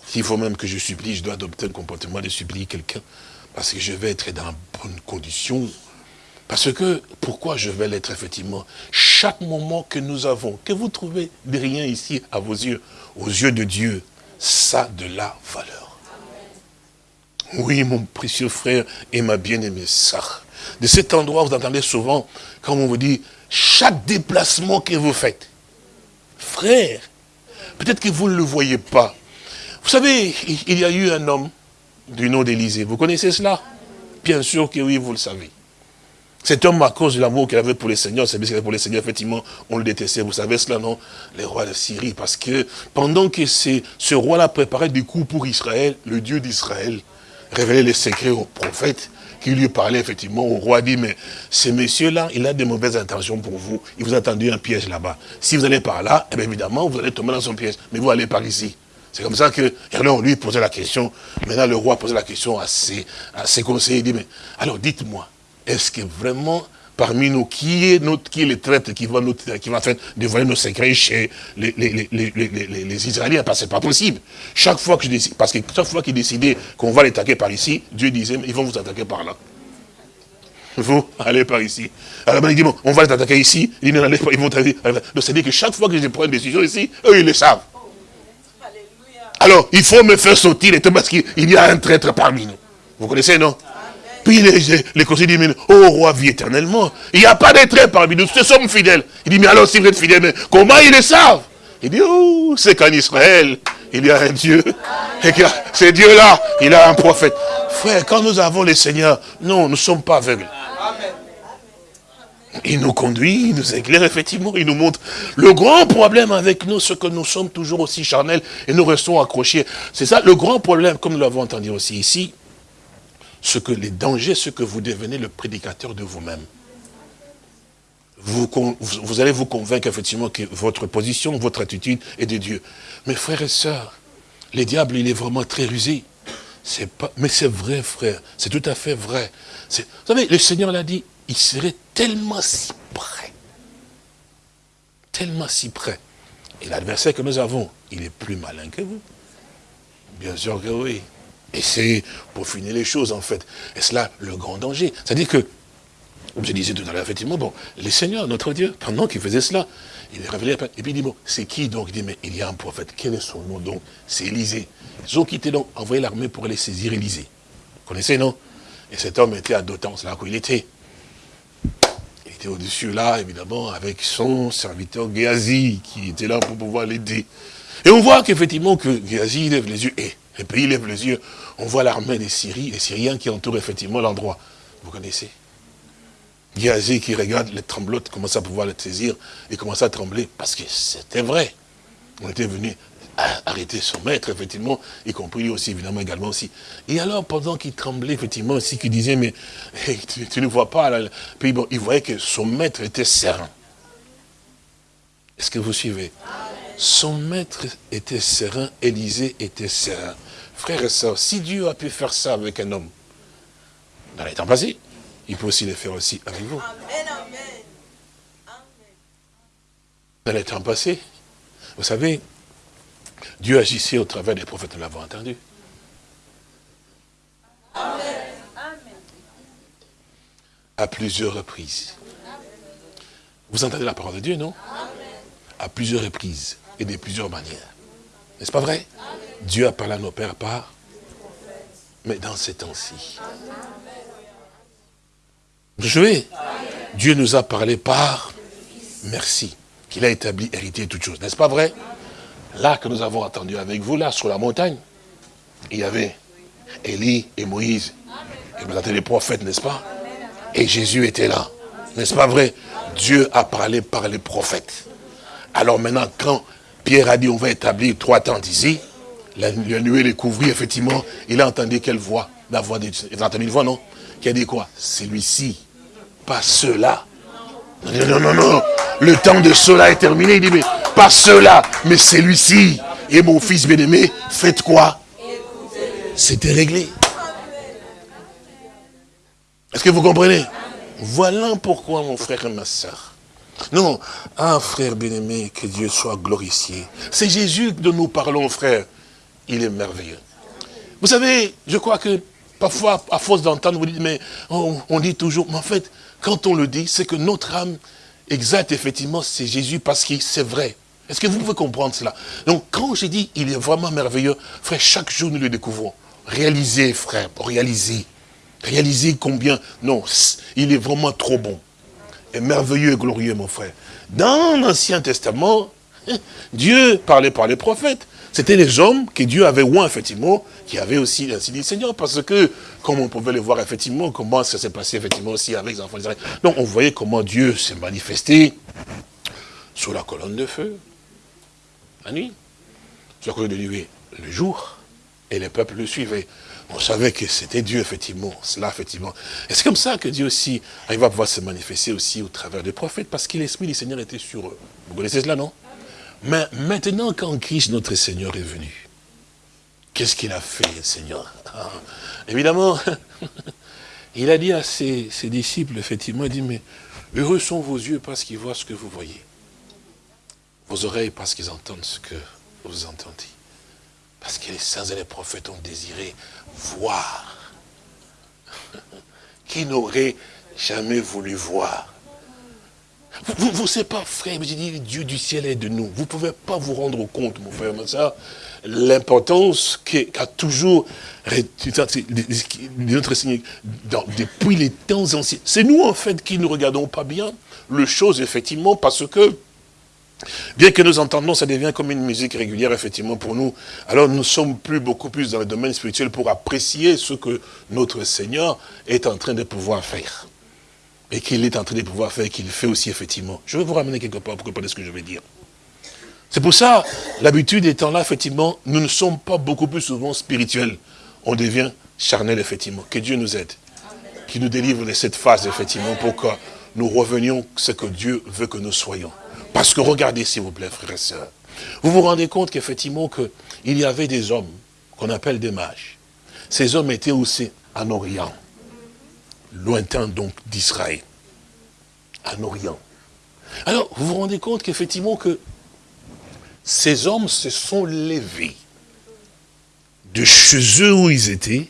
S'il faut même que je supplie, je dois adopter un comportement de supplier quelqu'un, parce que je vais être dans bonne condition. Parce que, pourquoi je vais l'être effectivement? Chaque moment que nous avons, que vous trouvez de rien ici à vos yeux, aux yeux de Dieu, ça a de la valeur. Oui, mon précieux frère et ma bien-aimée sœur. De cet endroit, vous entendez souvent, quand on vous dit, chaque déplacement que vous faites, frère, peut-être que vous ne le voyez pas. Vous savez, il y a eu un homme du nom d'Élysée. Vous connaissez cela? Bien sûr que oui, vous le savez. Cet homme, à cause de l'amour qu'il avait pour les seigneurs, c'est parce qu'il pour les seigneurs, effectivement, on le détestait. Vous savez cela, non? Les rois de Syrie. Parce que pendant que ce roi-là préparait des coups pour Israël, le Dieu d'Israël révélait les secrets aux prophètes qui lui parlait effectivement au roi, dit, mais ce monsieur-là, il a de mauvaises intentions pour vous. Il vous a tendu un piège là-bas. Si vous allez par là, eh évidemment, vous allez tomber dans son piège. Mais vous allez par ici. C'est comme ça que, alors lui posait la question, maintenant le roi posait la question à à ses conseillers, il dit, mais alors dites-moi, est-ce que vraiment parmi nous, qui est, notre, qui est le traître qui va, nous, qui va faire dévoiler nos secrets chez les, les, les, les Israéliens? Parce que c'est pas possible. Chaque fois que je décide, parce que chaque fois qu'ils décidaient qu'on va les attaquer par ici, Dieu disait, ils vont vous attaquer par là. Vous, allez par ici. Alors, il dit, bon, on va les attaquer ici. Ils vont Donc, c'est-à-dire que chaque fois que je prends une décision ici, eux, ils le savent. Alors, il faut me faire sortir parce qu'il y a un traître parmi nous. Vous connaissez, non? Puis les, les conseillers disent, oh roi, vit éternellement. Il n'y a pas traître parmi nous, nous sommes fidèles. Il dit, mais alors si vous êtes fidèles, mais comment ils le savent? Il dit, oh, c'est qu'en Israël, il y a un Dieu. Et que ce Dieu-là, il a un prophète. Frère, quand nous avons les seigneurs, non, nous ne sommes pas aveugles. Il nous conduit, il nous éclaire, effectivement, il nous montre. Le grand problème avec nous, c'est que nous sommes toujours aussi charnels et nous restons accrochés. C'est ça, le grand problème, comme nous l'avons entendu aussi ici, ce que les dangers, ce que vous devenez le prédicateur de vous-même. Vous, allez vous convaincre effectivement que votre position, votre attitude est de Dieu. Mais frères et sœurs, le diable, il est vraiment très rusé. Mais c'est vrai, frère. C'est tout à fait vrai. Vous savez, le Seigneur l'a dit, il serait tellement si près. Tellement si près. Et l'adversaire que nous avons, il est plus malin que vous. Bien sûr que oui. Et c'est pour finir les choses, en fait. Et cela, le grand danger. C'est-à-dire que, comme je disais tout à l'heure, effectivement, bon, les seigneurs, notre Dieu, pendant qu'il faisait cela, il est révélé, et puis il dit, bon, c'est qui donc? Il dit, mais il y a un prophète, quel est son nom donc? C'est Élisée. Ils ont quitté donc, envoyé l'armée pour aller saisir Élisée. Vous connaissez, non? Et cet homme était à Dothan, c'est là où il était. Il était au-dessus là, évidemment, avec son serviteur Géasi, qui était là pour pouvoir l'aider. Et on voit qu'effectivement, que Géasi lève les yeux, et le pays lève les yeux, on voit l'armée des Syriens, les Syriens qui entourent effectivement l'endroit. Vous connaissez Géasi qui regarde les tremblotes, commence à pouvoir les saisir, et commence à trembler, parce que c'était vrai. On était venu arrêter son maître, effectivement, y compris lui aussi, évidemment, également aussi. Et alors, pendant qu'il tremblait, effectivement, aussi, qu'il disait, mais [LAUGHS] tu, ne vois pas, puis bon, il voyait que son maître était serein. Est-ce que vous suivez? Son maître était serein, Élisée était serein. Frères et sœurs, si Dieu a pu faire ça avec un homme, dans les temps passés, il peut aussi le faire aussi avec vous. Dans les temps passés, vous savez, Dieu agissait au travers des prophètes, nous l'avons entendu. À plusieurs reprises. Vous entendez la parole de Dieu, non? À plusieurs reprises et de plusieurs manières. N'est-ce pas vrai? Dieu a parlé à nos pères par, mais dans ces temps-ci. Vous Dieu nous a parlé par merci, qu'il a établi héritier toutes choses. N'est-ce pas vrai? Là que nous avons entendu avec vous, là, sur la montagne, il y avait Élie et Moïse. Et vous les prophètes, n'est-ce pas? Et Jésus était là. N'est-ce pas vrai? Dieu a parlé par les prophètes. Alors maintenant, quand Pierre a dit, on va établir trois tentes ici, la, nuée les couvrit, effectivement, il a entendu quelle voix? La voix de Il a entendu une voix, non? Qui a dit quoi? Celui-ci, pas ceux-là. Non, non, non, non. Le temps de cela est terminé. Il dit, mais pas ceux-là, mais celui-ci. Et mon fils bien-aimé, faites quoi? C'était réglé. Est-ce que vous comprenez? Voilà pourquoi, mon frère et ma soeur, Non, ah frère bien-aimé, que Dieu soit glorifié. C'est Jésus dont nous parlons, frère. Il est merveilleux. Vous savez, je crois que parfois, à force d'entendre, vous dites, mais on, dit toujours, mais en fait, quand on le dit, c'est que notre âme exacte, effectivement, c'est Jésus parce que c'est vrai. Est-ce que vous pouvez comprendre cela? Donc, quand j'ai dit, il est vraiment merveilleux, frère, chaque jour nous le découvrons. Réalisez, frère, réalisez. Réalisez combien, non, il est vraiment trop bon. Et merveilleux et glorieux, mon frère. Dans l'Ancien Testament, [LAUGHS] Dieu parlait par les prophètes. C'était les hommes que Dieu avait ouin, effectivement, qui avaient aussi ainsi dit Seigneur, parce que, comme on pouvait le voir, effectivement, comment ça s'est passé, effectivement, aussi avec les enfants d'Israël. Donc, on voyait comment Dieu s'est manifesté sous la colonne de feu, la nuit, sur la colonne de nuée, le jour, et les peuples le suivaient. On savait que c'était Dieu, effectivement, cela, effectivement. Et c'est comme ça que Dieu aussi, il va pouvoir se manifester aussi au travers des prophètes, parce que l'Esprit du Seigneur était sur eux. Vous connaissez cela, non? Mais maintenant, quand Christ, notre Seigneur, est venu, qu'est-ce qu'il a fait, Seigneur? Ah, Évidemment, [LAUGHS] il a dit à ses, ses, disciples, effectivement, il dit, mais heureux sont vos yeux parce qu'ils voient ce que vous voyez. Vos oreilles parce qu'ils entendent ce que vous entendez. Parce que les saints et les prophètes ont désiré voir. [LAUGHS] Qui n'aurait jamais voulu voir? Vous ne savez pas, frère, j'ai dit, Dieu du ciel est de nous. Vous ne pouvez pas vous rendre compte, mon frère, ça, l'importance qu'a toujours depuis les temps anciens. C'est nous, en fait, qui ne regardons pas bien le chose, effectivement, parce que Bien que nous entendons, ça devient comme une musique régulière, effectivement, pour nous. Alors nous sommes plus, beaucoup plus dans le domaine spirituel pour apprécier ce que notre Seigneur est en train de pouvoir faire. Et qu'il est en train de pouvoir faire, qu'il fait aussi, effectivement. Je vais vous ramener quelque part pour comprendre ce que je vais dire. C'est pour ça, l'habitude étant là, effectivement, nous ne sommes pas beaucoup plus souvent spirituels. On devient charnel, effectivement. Que Dieu nous aide. Qu'il nous délivre de cette phase, effectivement, pour que nous revenions ce que Dieu veut que nous soyons. Parce que regardez, s'il vous plaît, frères et sœurs, vous vous rendez compte qu'effectivement, qu'il y avait des hommes qu'on appelle des mages. Ces hommes étaient aussi en Orient, lointain donc d'Israël, en Orient. Alors, vous vous rendez compte qu'effectivement que ces hommes se sont levés de chez eux où ils étaient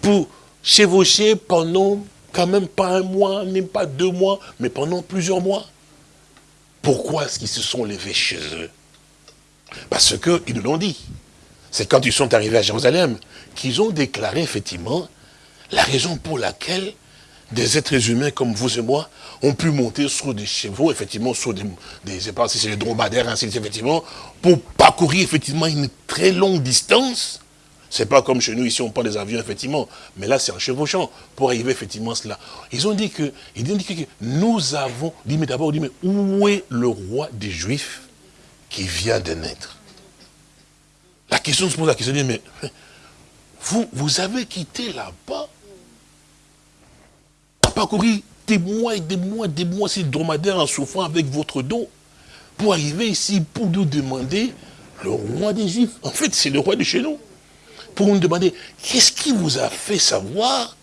pour chevaucher pendant quand même pas un mois, même pas deux mois, mais pendant plusieurs mois. Pourquoi est-ce qu'ils se sont levés chez eux? Parce qu'ils nous l'ont dit. C'est quand ils sont arrivés à Jérusalem qu'ils ont déclaré effectivement la raison pour laquelle des êtres humains comme vous et moi ont pu monter sur des chevaux, effectivement, sur des, des je pas si c'est des dromadaires, effectivement, pour parcourir effectivement une très longue distance. C'est pas comme chez nous, ici on prend des avions, effectivement, mais là c'est un chevauchant pour arriver effectivement à cela. Ils ont dit que, ils ont dit que nous avons, dit mais d'abord, dit mais où est le roi des Juifs qui vient de naître? La question se pose la question, dit mais [LAUGHS] vous, vous avez quitté là-bas, parcouru des mois et des mois, des mois, ces dromadaires en souffrant avec votre dos, pour arriver ici, pour nous demander le roi des Juifs. En fait, c'est le roi de chez nous pour nous demander, qu'est-ce qui vous a fait savoir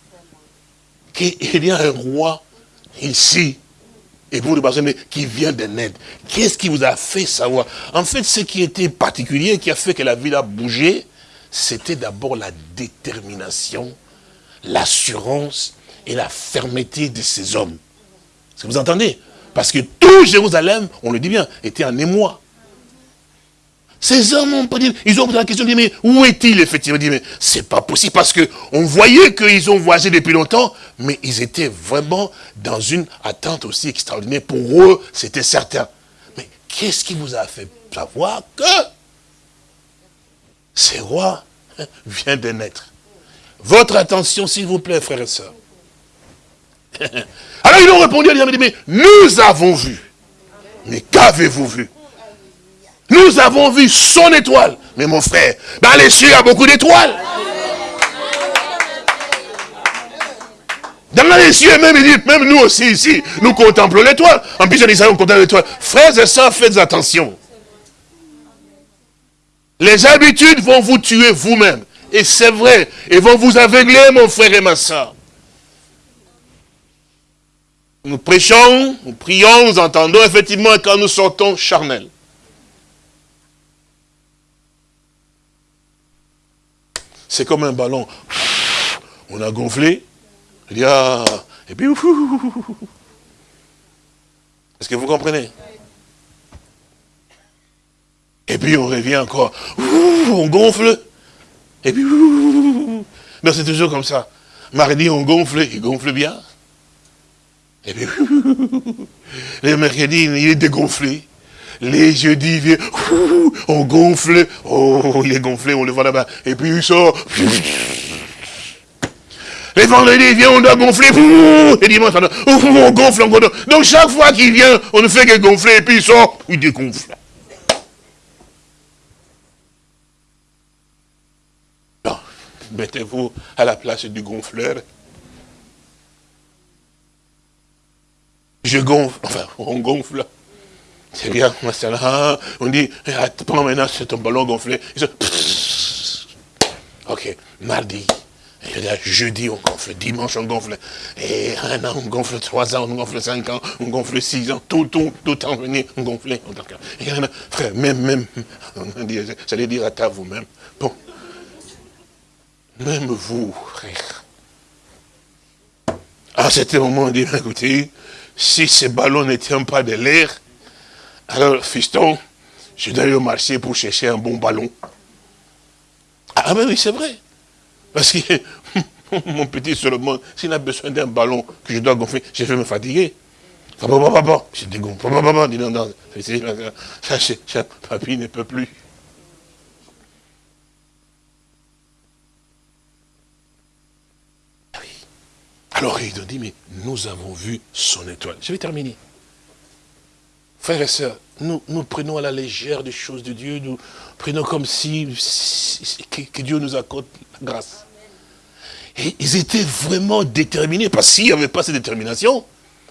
qu'il y a un roi ici et vous demandez qui vient de naître? Qu'est-ce qui vous a fait savoir? En fait, ce qui était particulier, qui a fait que la ville a bougé, c'était d'abord la détermination, l'assurance et la fermeté de ces hommes. Est-ce que vous entendez? Parce que tout Jérusalem, on le dit bien, était en émoi. Ces hommes ont pas dit, ils ont posé la question, dit, mais où est-il effectivement? Dit, mais c'est pas possible parce que on voyait qu'ils ont voyagé depuis longtemps, mais ils étaient vraiment dans une attente aussi extraordinaire. Pour eux, c'était certain. Mais qu'est-ce qui vous a fait savoir que ces rois vient de naître? Votre attention, s'il vous plaît, frères et sœurs. [LAUGHS] Alors ils ont répondu, ils ont dit, mais nous avons vu. Mais qu'avez-vous vu? Nous avons vu son étoile. Mais mon frère, dans les cieux, il y a beaucoup d'étoiles. Dans les cieux, même, même nous aussi ici, nous contemplons l'étoile. En plus, on on contemple l'étoile. Frères et sœurs, faites attention. Les habitudes vont vous tuer vous-même. Et c'est vrai. Et vont vous aveugler, mon frère et ma soeur. nous prêchons, nous prions, nous entendons effectivement quand nous sortons charnels. C'est comme un ballon. On a gonflé. Ah, et puis, est-ce que vous comprenez? Et puis on revient encore. On gonfle. Et puis, non, c'est toujours comme ça. Mardi, on gonfle, il gonfle bien. Et puis, [LAUGHS] le mercredi, il est dégonflé. Les jeudis, vient, on gonfle. Oh, il est gonflé, on le voit là-bas. Et puis il sort. Les vendredis, vient, on doit gonfler. Et dimanche, on gonfle encore. Donc chaque fois qu'il vient, on ne fait que gonfler. Et puis il sort, il dégonfle. Mettez-vous à la place du gonfleur. Je gonfle, enfin, on gonfle. C'est bien, on dit, prends maintenant ton ballon gonflé. Ok, mardi, jeudi on gonfle, dimanche on gonfle, et un an on gonfle, trois ans on gonfle, cinq ans, on gonfle six ans, tout, tout, tout en venir, on gonfle. frère, même, même, ça veut dire à ta vous-même, bon, même vous, frère. À cet moment, on dit, écoutez, si ce ballon ne tient pas de l'air, alors, fiston, je dois aller au marché pour chercher un bon ballon. Ah, ben oui, c'est vrai. Parce que [LAUGHS] mon petit Solomon, s'il a besoin d'un ballon que je dois gonfler, je vais me fatiguer. Je dégonfle. Non, non, papy ne peut plus. Alors ils ont dit, mais nous avons vu son étoile. Je vais terminer. Frères et sœurs, nous, prenons à la légère des choses de Dieu, nous prenons comme si, que, Dieu nous accorde la grâce. Et ils étaient vraiment déterminés, parce qu'il n'y avait pas cette détermination,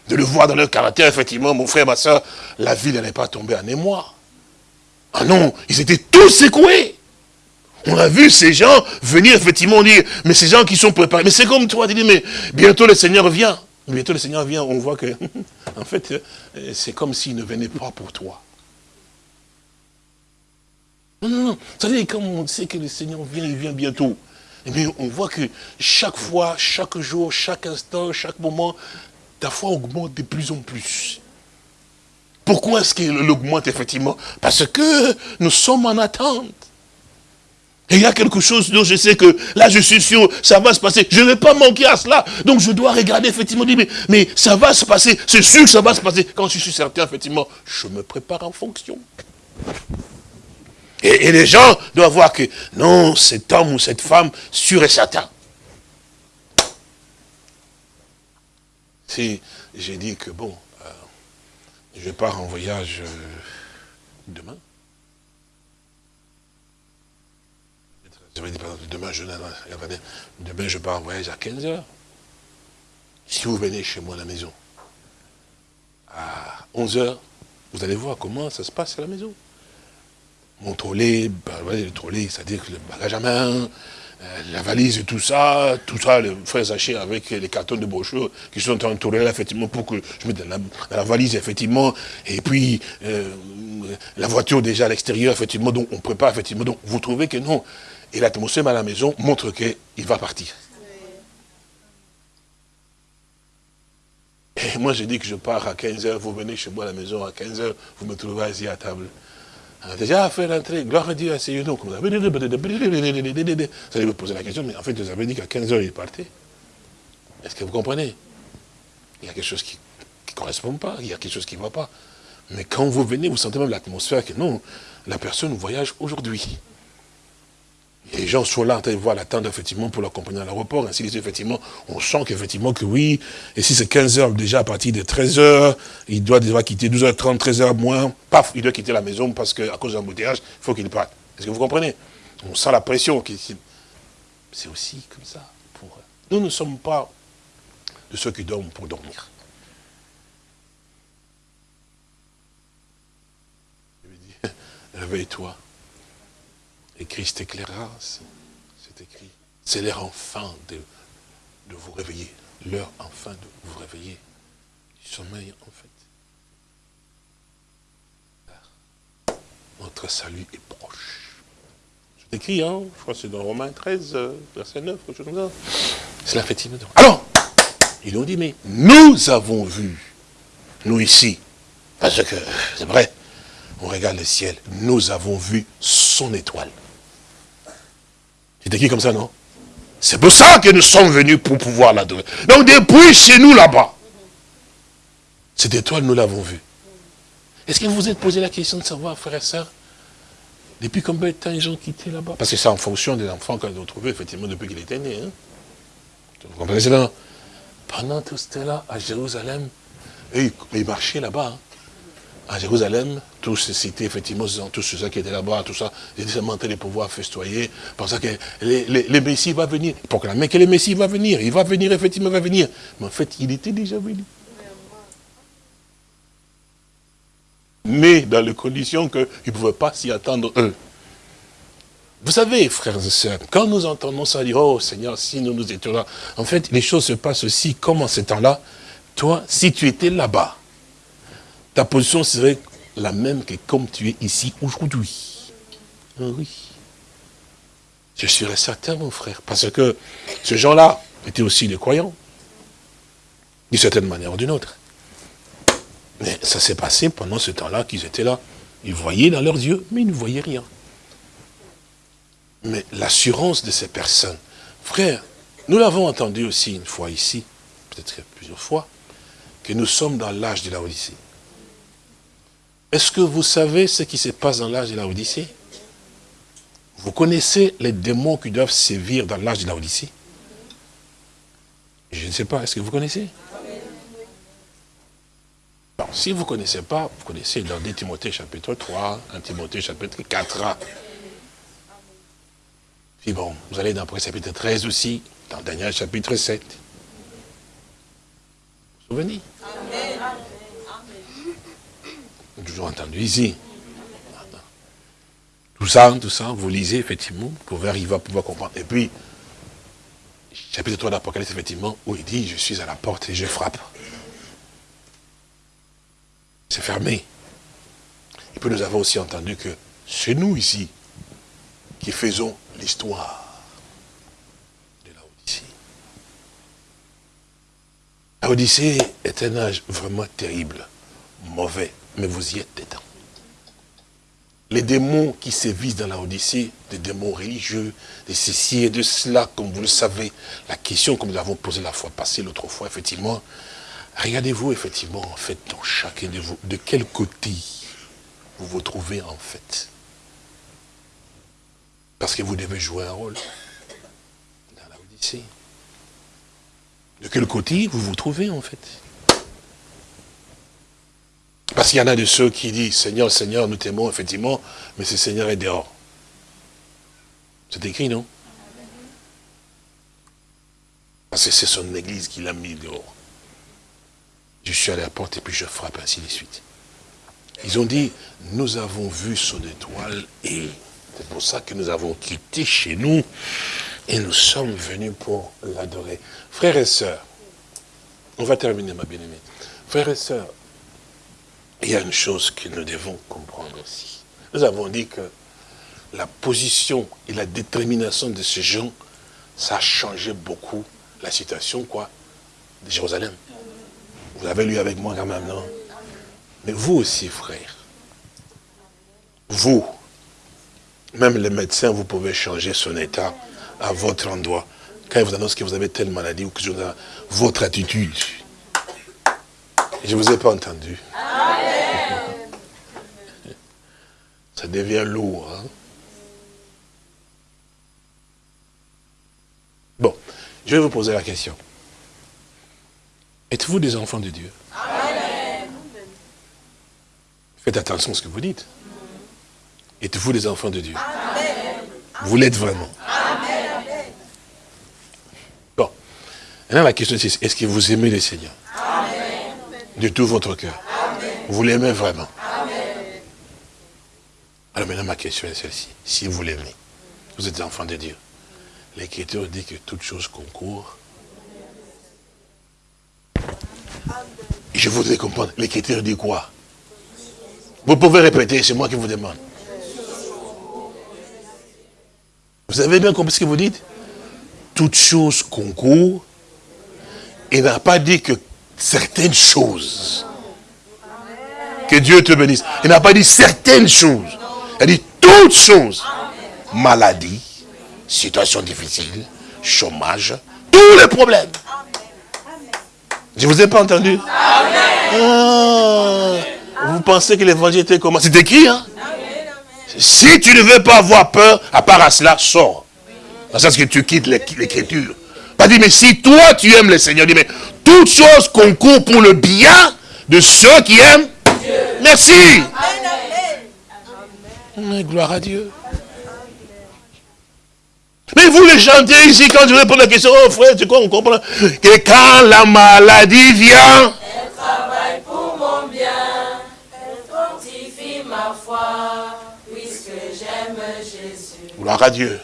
de le voir dans leur caractère, effectivement, mon frère, ma soeur, la vie n'allait pas tomber en émoi. Ah non, ils étaient tous secoués. On a vu ces gens venir effectivement dire, mais ces gens qui sont préparés, mais c'est comme toi, dis, mais bientôt le Seigneur vient. Bientôt le Seigneur vient, on voit que, [LAUGHS] en fait, euh, c'est comme s'il ne venait pas pour toi. Non, non, non. Vous savez, comme on sait que le Seigneur vient, il vient bientôt. Mais on voit que chaque fois, chaque jour, chaque instant, chaque moment, ta foi augmente de plus en plus. Pourquoi est-ce qu'elle augmente effectivement? Parce que nous sommes en attente. Et il y a quelque chose dont je sais que là, je suis sûr, ça va se passer. Je ne vais pas manquer à cela. Donc, je dois regarder, effectivement, dire, mais, mais ça va se passer. C'est sûr que ça va se passer. Quand je suis certain, effectivement, je me prépare en fonction. Et, les gens doivent voir que, non, cet homme ou cette femme, sûr et certain. Si j'ai dit que, bon, euh, je pars en voyage euh, demain, demain je, pars en voyage à 15 heures. Si vous venez chez moi à la maison, à 11 heures, vous allez voir comment ça se passe à la maison. Mon trolley, bah, le trolley, c'est-à-dire le bagage à main, euh, la valise et tout ça, tout ça, le frère Zaché avec les cartons de brochure qui sont entourés là, effectivement, pour que je mette dans la, valise, effectivement, et puis euh, la voiture déjà à l'extérieur, effectivement, donc on prépare, effectivement, donc vous trouvez que non, et l'atmosphère à la maison montre qu'il va partir. Et moi, je dis que je pars à 15h, vous venez chez moi à la maison à 15h, vous me trouvez assis à table. On a déjà fait l'entrée, gloire à Dieu, asseyez-nous. Vous allez me poser la question, mais en fait, vous avez dit qu'à 15h, il partait. Est-ce que vous comprenez? Il y a quelque chose qui ne correspond pas, il y a quelque chose qui ne va pas. Mais quand vous venez, vous sentez même l'atmosphère que non, la personne voyage aujourd'hui les gens sont là en train de voir l'attente, effectivement, pour l'accompagner à l'aéroport. Ainsi, effectivement, on sent qu'effectivement, que oui. Et si c'est 15 heures, déjà, à partir de 13 heures, il doit déjà quitter 12h30, 13h moins. Paf, il doit quitter la maison parce qu'à cause d'un l'embouteillage, il faut qu'il parte. Est-ce que vous comprenez? On sent la pression. C'est aussi comme ça. Pour... Nous ne sommes pas de ceux qui dorment pour dormir. [LAUGHS] Réveille-toi. Et Christ éclairera, c'est écrit. C'est l'heure enfin de, vous réveiller. L'heure enfin de vous réveiller. du sommeil, en fait. Notre salut est proche. C'est écrit, hein, je crois que c'est dans Romains 13, euh, verset 9, quelque chose comme ça. C'est la fête Alors, ils ont dit, mais nous avons vu, nous ici, parce que c'est vrai, on regarde le ciel, nous avons vu son étoile. C'est comme ça, non? C'est pour ça que nous sommes venus pour pouvoir l'adorer. Donc depuis chez nous là-bas, cette étoile, nous l'avons vue. Est-ce que vous vous êtes posé la question de savoir, frères et sœurs, depuis combien de temps ils ont quitté là-bas? Parce que c'est en fonction des enfants qu'ils ont trouvés, effectivement, depuis qu'il était né. Hein? Vous comprenez cela Pendant tout ce temps-là, à Jérusalem, ils marchaient là-bas. Hein à Jérusalem, tous ces cités, effectivement, tous ceux qui étaient là-bas, tout ça, ils étaient en train de pouvoir festoyer, pensant que le Messie va venir, proclamer que le Messie va venir, il va venir, effectivement, il va venir. Mais en fait, il était déjà venu. Mais dans les conditions qu'ils ne pouvaient pas s'y attendre eux. Vous savez, frères et sœurs, quand nous entendons ça, dire, oh Seigneur, si nous nous étions là, en fait, les choses se passent aussi comme en ce temps-là. Toi, si tu étais là-bas, ta position serait la même que comme tu es ici aujourd'hui. Ah oui. Je serais certain, mon frère, parce que ces gens-là étaient aussi des croyants, d'une certaine manière ou d'une autre. Mais ça s'est passé pendant ce temps-là qu'ils étaient là. Ils voyaient dans leurs yeux, mais ils ne voyaient rien. Mais l'assurance de ces personnes, frère, nous l'avons entendu aussi une fois ici, peut-être plusieurs fois, que nous sommes dans l'âge de la Odyssée. Est-ce que vous savez ce qui se passe dans l'âge de la Odyssée? Vous connaissez les démons qui doivent sévir dans l'âge de la Odyssée? Je ne sais pas, est-ce que vous connaissez? Si vous ne connaissez pas, vous connaissez dans 2 Timothée chapitre 3, 1 Timothée chapitre 4. Puis bon, vous allez dans le chapitre 13 aussi, dans Daniel chapitre 7. Vous vous souvenez? Toujours entendu ici. Tout ça, tout ça, vous lisez effectivement, vous pouvez arriver à pouvoir comprendre. Et puis, chapitre 3 d'Apocalypse, effectivement, où il dit, je suis à la porte et je frappe. C'est fermé. Et puis nous avons aussi entendu que c'est nous ici qui faisons l'histoire de la Odyssée. La Odyssée est un âge vraiment terrible, mauvais mais vous y êtes dedans. Les démons qui sévissent dans la Odyssée, des démons religieux, de ceci et de cela, comme vous le savez, la question que nous avons posée la fois passée, l'autre fois, effectivement, regardez-vous effectivement, en fait, dans chacun de vous, de quel côté vous vous trouvez en fait. Parce que vous devez jouer un rôle dans la Odyssée. De quel côté vous vous trouvez en fait? Parce qu'il y en a de ceux qui disent, Seigneur, Seigneur, nous t'aimons, effectivement, mais ce Seigneur est dehors. C'est écrit, non? Parce que c'est son église qui l'a mis dehors. Je suis à la porte et puis je frappe, ainsi de suite. Ils ont dit, nous avons vu son étoile et c'est pour ça que nous avons quitté chez nous et nous sommes venus pour l'adorer. Frères et sœurs, on va terminer ma bien-aimée. Frères et sœurs, il y a une chose que nous devons comprendre aussi. Nous avons dit que la position et la détermination de ces gens, ça a changé beaucoup la situation, quoi, de Jérusalem. Vous avez lu avec moi quand même, non? Mais vous aussi, frères, vous, même les médecins, vous pouvez changer son état à votre endroit. Quand ils vous annoncent que vous avez telle maladie ou que vous avez votre attitude. Je ne vous ai pas entendu. Ça devient lourd. Hein. Bon, je vais vous poser la question. Êtes-vous des enfants de Dieu? Faites attention à ce que vous dites. Êtes-vous des enfants de Dieu? Vous l'êtes vraiment. Bon. Maintenant, la question c'est, est-ce que vous aimez le Seigneur? De tout votre cœur? Vous l'aimez vraiment? Alors maintenant, ma question est celle-ci. Si vous l'aimez, vous êtes enfant de Dieu. L'Écriture dit que toute chose concourt Je voudrais comprendre, l'écriture dit quoi? Vous pouvez répéter, c'est moi qui vous demande. Vous avez bien compris ce que vous dites? Toute chose concourt. Il n'a pas dit que certaines choses. Que Dieu te bénisse. Il n'a pas dit certaines choses. A dit toutes choses. Maladie, situation difficile, chômage, tous les problèmes. Je ne vous ai pas entendu ah, Vous pensez que l'évangile était comment? C'est écrit, hein? Si tu ne veux pas avoir peur, à part à cela, sors. Dans le que tu quittes l'écriture. Pas dit, mais si toi tu aimes le Seigneur, dis, mais toutes choses concourent pour le bien de ceux qui aiment Dieu. Merci. Amen. Gloire à Dieu. Mais vous les chantez ici, quand je réponds à la question, oh frère, c'est quoi, on comprend Que quand la maladie vient, elle travaille pour mon bien, elle fortifie ma foi, puisque j'aime Jésus. Gloire à Dieu.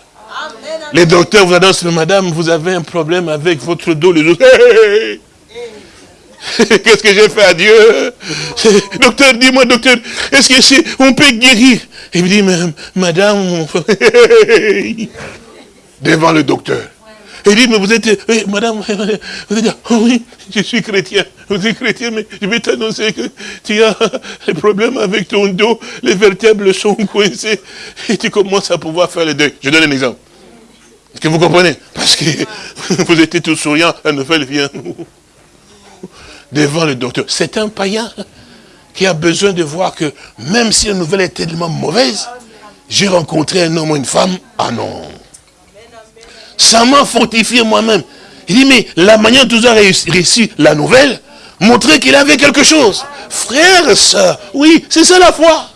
Les docteurs vous annoncent, madame, vous avez un problème avec votre dos. Les autres, [LAUGHS] [LAUGHS] Qu'est-ce que j'ai fait à Dieu? [LAUGHS] Docteur, dis-moi, docteur, est-ce que si on peut guérir? Il me dit, madame, [LAUGHS] devant le docteur. Il dit, mais vous êtes, madame, vous êtes, oh oui, je suis chrétien, vous êtes chrétien, mais je vais t'annoncer que tu as un problème avec ton dos, les vertèbres sont coincées, et tu commences à pouvoir faire le deuil. Je donne un exemple. Est-ce que vous comprenez? Parce que vous étiez tout souriant, la nouvelle vient devant le docteur. C'est un païen qui a besoin de voir que même si la nouvelle est tellement mauvaise, j'ai rencontré un homme ou une femme. Ah non. Ça m'a fortifié moi-même. Il dit, mais la manière dont tu as réussi la nouvelle, montrer qu'il avait quelque chose. Frère, ça, oui, c'est ça la foi.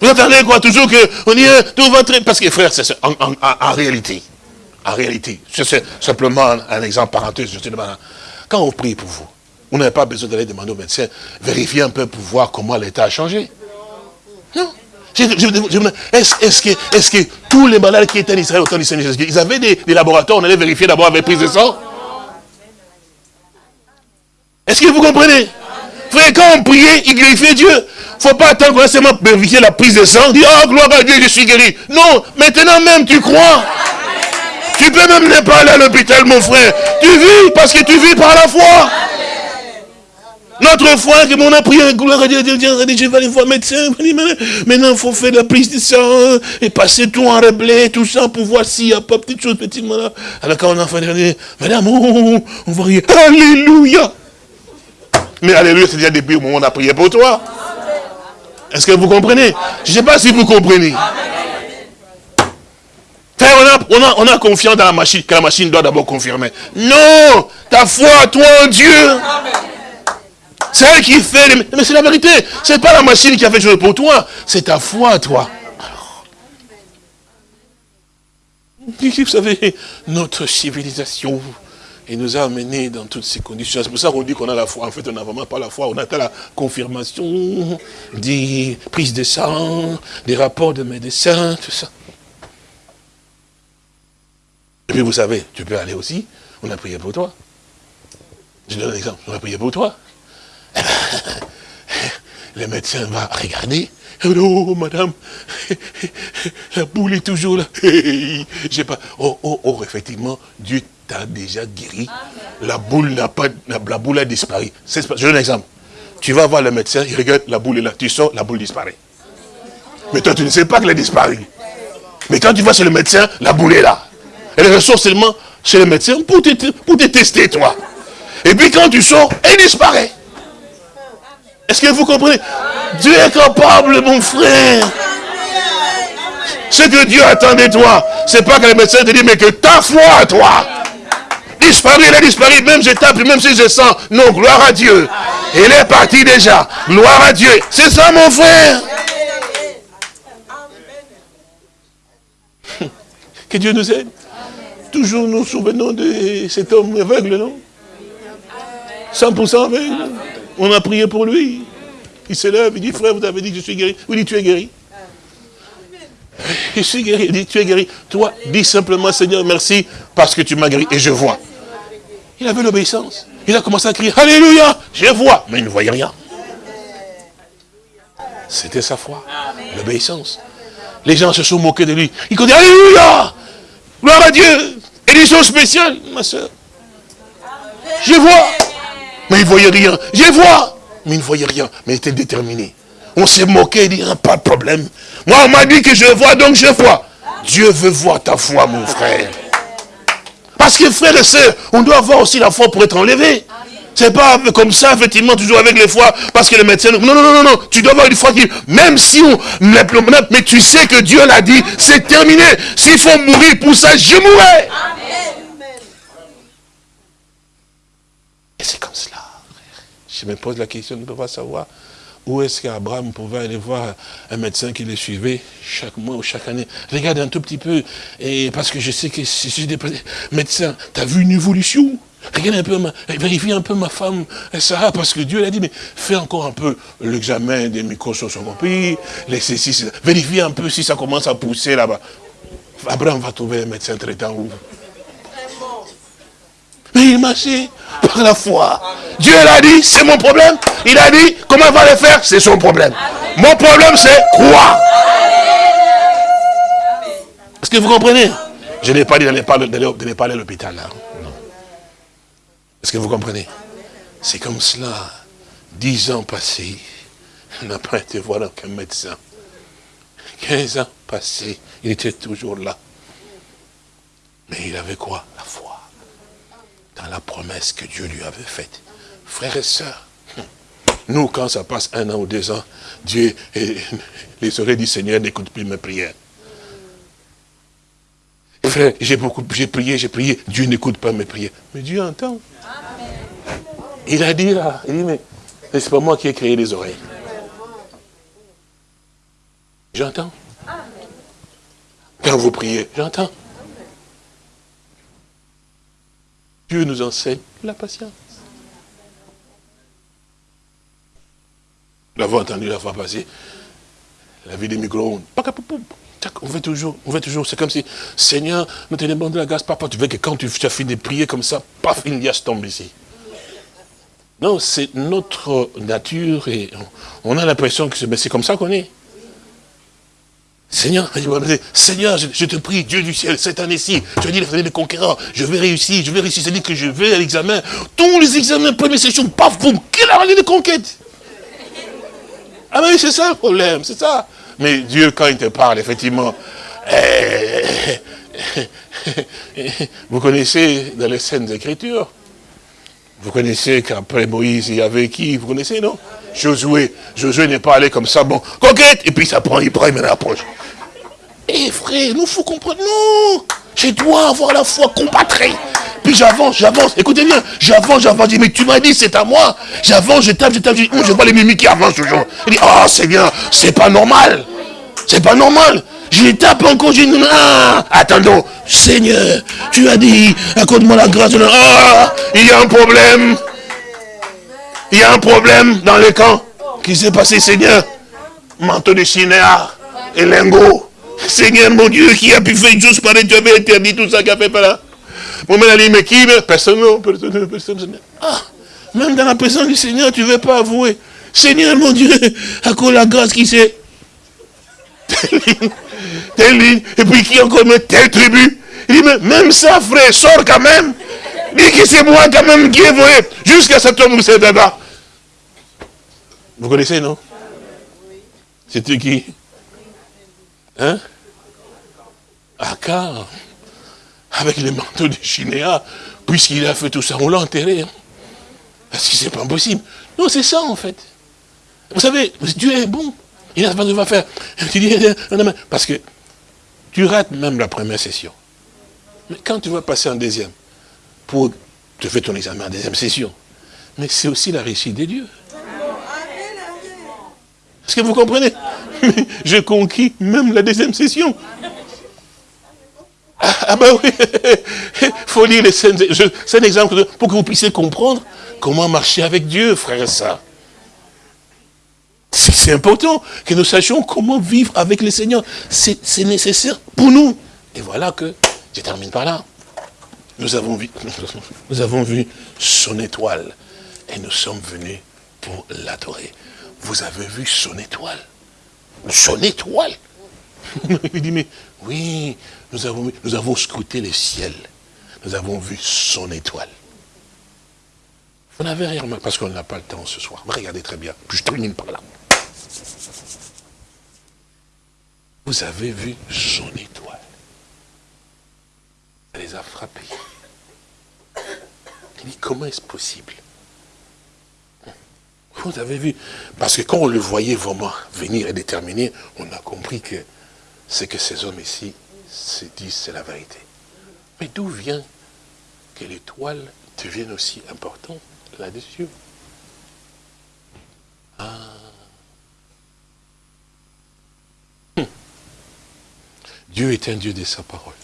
Vous attendez quoi? Toujours que on dit, hein, tout va très... Parce que frère, c'est en, en, réalité, en réalité, c'est simplement un exemple parenthèse, je quand on prie pour vous, on n'avez pas besoin d'aller demander au médecin, vérifier un peu pour voir comment l'état a changé. Non. Est-ce que, tous les malades qui étaient en Israël au temps Seigneur Jésus, ils avaient des, laboratoires, on allait vérifier d'abord avec prise de sang? Est-ce que vous comprenez? Frère, quand on priait, il glorifiait Dieu. Il ne faut pas attendre qu'on seulement vérifier la prise de sang, dire, oh gloire à Dieu, je suis guéri. Non, maintenant même tu crois. Tu peux même ne pas aller à l'hôpital, mon frère. Tu vis parce que tu vis par la foi. Notre foi, que mon a prié, gloire je vais aller voir médecin. Maintenant, il faut faire la prise de sang et passer tout en reblé, tout ça, pour voir s'il n'y a pas petite chose, petite malade. Alors quand on a fait, madame, on va rien. Alléluia. Mais alléluia, c'est déjà depuis le moment où on a prié pour toi. Est-ce que vous comprenez? Je ne sais pas si vous comprenez. On a, on, a, confiance dans la machine, que la machine doit d'abord confirmer. Non, ta foi, toi en Dieu. C'est elle qui fait, mais c'est la vérité. Ce n'est pas la machine qui a fait chose pour toi, c'est ta foi, toi. Vous savez, notre civilisation, il nous a amenés dans toutes ces conditions. C'est pour ça qu'on dit qu'on a la foi. En fait, on n'a vraiment pas la foi. On a la confirmation, des prises de sang, des rapports de médecins, tout ça. Et puis vous savez, tu peux aller aussi, on a prié pour toi. Je donne un exemple, on a prié pour toi. [LAUGHS] le médecin va regarder. Oh, madame, [LAUGHS] la boule est toujours là. [LAUGHS] J'ai pas. Oh, oh, oh, effectivement, Dieu t'a déjà guéri. La boule n'a pas, la, boule a disparu. Je donne un exemple. Tu vas voir le médecin, il regarde, la boule est là. Tu sors, la boule disparaît. Mais toi, tu ne sais pas qu'elle a disparu. Mais quand tu vas chez le médecin, la boule est là. Elle ressort seulement chez le médecin pour te, pour te tester, toi. Et puis quand tu sors, elle disparaît. Est-ce que vous comprenez? Dieu est capable, mon frère. Ce que Dieu attend de toi, c'est pas que le médecin te dit, mais que ta foi, toi, disparu, elle a disparu, même je tape, même si je sens. Non, gloire à Dieu. Elle est partie déjà. Gloire à Dieu. C'est ça, mon frère. [LAUGHS] Que Dieu nous aide. Toujours nous souvenons de cet homme aveugle, non? 100% aveugle. On a prié pour lui. Il se lève, il dit, frère, vous avez dit que je suis guéri. Oui, dit, tu es guéri. Je suis guéri. Il dit, tu es guéri. Toi, dis simplement, Seigneur, merci, parce que tu m'as guéri. Et je vois. Il avait l'obéissance. Il a commencé à crier, Alléluia, je vois. Mais il ne voyait rien. C'était sa foi, l'obéissance. Les gens se sont moqués de lui. Il dit Alléluia Gloire à Dieu Édition spéciale, ma soeur. Je vois. Mais il ne voyait rien. Je vois. Mais il ne voyait rien. Mais il était déterminé. On s'est moqué, il dit, ah, pas de problème. Moi, on m'a dit que je vois, donc je vois. Dieu veut voir ta foi, mon frère. Parce que frère et sœurs, on doit avoir aussi la foi pour être enlevé. C'est pas comme ça, effectivement, toujours avec les foi, parce que le médecin... Non, non, non, non, non. Tu dois avoir une foi qui... Même si on... Mais tu sais que Dieu l'a dit, c'est terminé. S'il faut mourir pour ça, je mourrai. Et c'est comme cela. Je me pose la question, ne peux pas savoir où est-ce qu'Abraham pouvait aller voir un médecin qui le suivait chaque mois ou chaque année Regarde un tout petit peu, et parce que je sais que si je suis médecin, tu as vu une évolution? Regarde un peu, vérifie un peu ma femme Sarah, parce que Dieu l'a dit, mais fais encore un peu l'examen des microscopie, les ceci, vérifie un peu si ça commence à pousser là-bas. Abraham va trouver un médecin traitant où? Mais il marchait par la foi. Dieu l'a dit, c'est mon problème. Il a dit, comment va le faire? C'est son problème. Mon problème, c'est quoi Est-ce que vous comprenez? Je n'ai pas dit d'aller pas à l'hôpital. Est-ce que vous comprenez? C'est comme cela. Dix ans passés, [LAUGHS] il n'a pas été voir aucun médecin. Quinze ans passés, il était toujours là. Mais il avait quoi? La foi. Dans la promesse que Dieu lui avait faite. Frères et sœurs, [LAUGHS] nous, quand ça passe un an ou deux ans, Dieu, [LAUGHS] et les oreilles du Seigneur n'écoutent plus mes prières. Frère, j'ai beaucoup, j'ai prié, j'ai prié, Dieu n'écoute pas mes prières. Mais Dieu entend. Il a dit là, il dit, mais c'est pas moi qui ai créé les oreilles. J'entends. Quand vous priez, j'entends. Dieu nous enseigne la patience. Nous l'avons entendu la fois passée, la vie des micro-ondes. On fait toujours, on fait toujours, c'est comme si, Seigneur, nous te demandons la grâce, papa, tu veux que quand tu as fini de prier comme ça, paf, une liasse tombe ici. Non, c'est notre nature et on a l'impression que c'est comme ça qu'on est. Seigneur, Seigneur, je, te prie, Dieu du ciel, cette année-ci, tu as dit les conquérants, je vais réussir, je vais réussir, c'est-à-dire que je vais à l'examen, tous les examens, première session, paf, boum, quelle année de conquête Ah oui, c'est ça le problème, c'est ça. Mais Dieu, quand il te parle, effectivement, eh, vous connaissez dans les scènes d'écriture, vous connaissez qu'après Moïse, il y avait qui? Vous connaissez, non? Josué. Josué n'est pas allé comme ça, bon, conquête, et puis ça prend, il prend, il met approche. Eh frère, nous faut comprendre, non Je dois avoir la foi compatrée. Puis j'avance, j'avance, écoutez bien, j'avance, j'avance, dis, mais tu m'as dit c'est à moi. J'avance, je tape, je tape, je, je vois les mimiques qui avancent toujours. Il dit, oh Seigneur, c'est pas normal. C'est pas normal. Je tape encore, je dis, ah, attendons, Seigneur, tu as dit, accorde-moi la grâce. Ah, il y a un problème. Il y a un problème dans le camp. Qui s'est passé, Seigneur? Manteau de chinéa et lingot. Seigneur, mon Dieu, qui a pu faire une chose pareille, tu avais interdit tout ça qui a fait par là. Mon mère a dit, mais qui Personne, personne, personne. Ah, même dans la présence du Seigneur, tu ne veux pas avouer. Seigneur, mon Dieu, accorde la grâce qui s'est telle ligne, et puis qui encore met telle tribu? Il dit, mais même ça, frère, sort quand même. Dis que c'est moi quand même qui ai volé jusqu'à cet homme où c'est là Vous connaissez, non? C'était qui Hein? Akar, avec les manteaux de Chinéa, puisqu'il a fait tout ça, on l'a enterré. Hein. Parce que c'est pas possible? Non, c'est ça en fait. Vous savez, Dieu est bon. Il n'a pas de faire. Tu dis, parce que tu rates même la première session. Mais quand tu vas passer en deuxième, pour te faire ton examen en deuxième session, mais c'est aussi la réussite de Dieu. Est-ce que vous comprenez? [LAUGHS] Je conquis même la deuxième session. Ah, ah ben oui, il [LAUGHS] faut lire les scènes. C'est un exemple pour que vous puissiez comprendre comment marcher avec Dieu, frère et sœurs. C'est important que nous sachions comment vivre avec le Seigneur. C'est nécessaire pour nous. Et voilà que, je termine par là. nous avons vu, [LAUGHS] nous avons vu son étoile et nous sommes venus pour l'adorer. Vous avez vu son étoile? Son étoile? [LAUGHS] Il dit, mais oui, nous avons, nous avons scruté le ciel. Nous avons vu son étoile. Vous n'avez rien remarqué, parce qu'on n'a pas le temps ce soir. regardez très bien, je termine par là. Vous avez vu son étoile. Ça les a frappés. Il dit, comment est-ce possible? Vous avez vu? Parce que quand on le voyait vraiment venir et déterminer, on a compris que ce que ces hommes ici se disent, c'est la vérité. Mais d'où vient que l'étoile devienne aussi importante là-dessus? Ah Dieu est un Dieu de sa parole.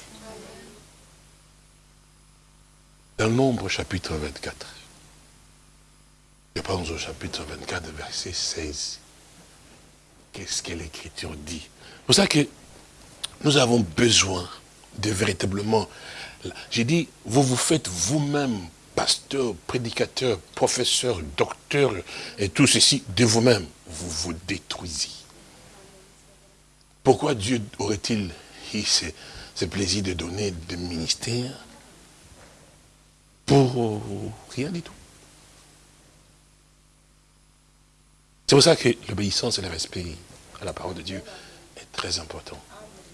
Dans Nombre chapitre 24, je pense au chapitre 24, verset 16, qu'est-ce que l'Écriture dit? C'est pour ça que nous avons besoin de véritablement... J'ai dit, vous vous faites vous-même pasteur, prédicateur, professeur, docteur, et tout ceci de vous-même. Vous vous détruisez. Pourquoi Dieu aurait-il eu ce, plaisir de donner des ministères pour rien du tout C'est pour ça que l'obéissance et le respect à la parole de Dieu est très important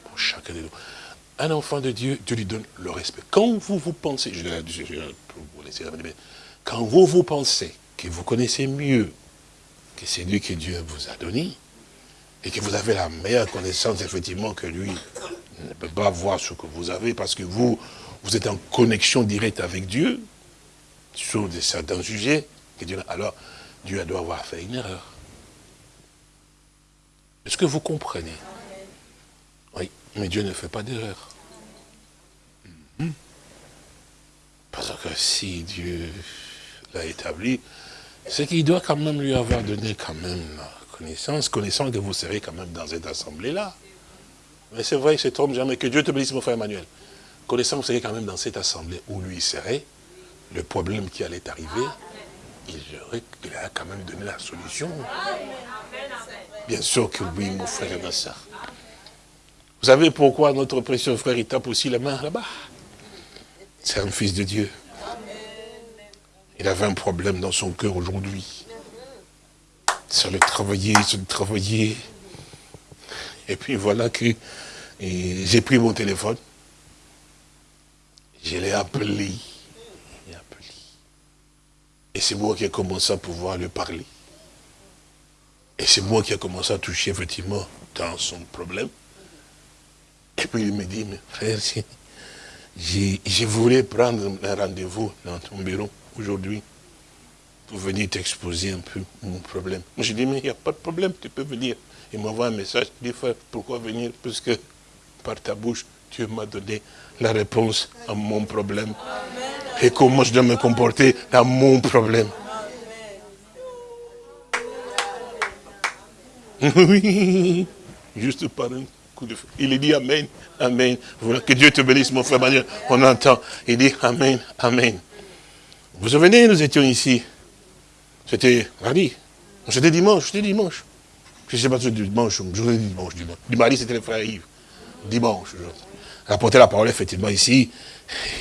pour chacun de nous. Un enfant de Dieu, Dieu lui donne le respect. Quand vous vous pensez, je, vous laisser quand vous vous pensez que vous connaissez mieux que c'est lui que Dieu vous a donné, et que vous avez la meilleure connaissance, effectivement, que lui ne peut pas voir ce que vous avez, parce que vous, vous êtes en connexion directe avec Dieu, sur certains sujets, alors Dieu doit avoir fait une erreur. Est-ce que vous comprenez? Oui, mais Dieu ne fait pas d'erreur. Mhm. Parce que si Dieu l'a établi, c'est qu'il doit quand même lui avoir donné quand même connaissance, connaissant que vous serez quand même dans cette assemblée-là. Mais c'est vrai, il se trompe jamais. Que Dieu te bénisse, mon frère Emmanuel. Connaissant que vous serez quand même dans cette assemblée où lui serait, le problème qui allait arriver, il, il a quand même donné la solution. Bien sûr que oui, mon frère et ma soeur. Vous savez pourquoi notre précieux frère, il tape aussi la main là-bas? C'est un fils de Dieu. Il avait un problème dans son cœur aujourd'hui. Ça le travailler, ça le travailler. Et puis voilà que j'ai pris mon téléphone. Je l'ai appelé. Et c'est moi qui ai commencé à pouvoir lui parler. Et c'est moi qui ai commencé à toucher effectivement dans son problème. Et puis il me dit, mais frère, je voulais prendre un rendez-vous dans ton bureau aujourd'hui pour venir t'exposer un peu mon problème. Moi, je dis, mais il n'y a pas de problème, tu peux venir. Il m'envoie un message, il dit, frère, pourquoi venir? Puisque par ta bouche, Dieu m'a donné la réponse à mon problème. Et comment je dois me comporter dans mon problème. Oui, juste par un coup de feu. Il dit Amen, Amen. Que Dieu te bénisse, mon frère Manuel. On entend. Il dit Amen, Amen. Vous vous souvenez, nous étions ici. C'était mardi. C'était dimanche, c'était dimanche. Je ne sais pas si c'était dimanche, dis dimanche, dimanche. Du mardi, c'était le frère Yves. Dimanche. Rapporter la parole, effectivement, ici.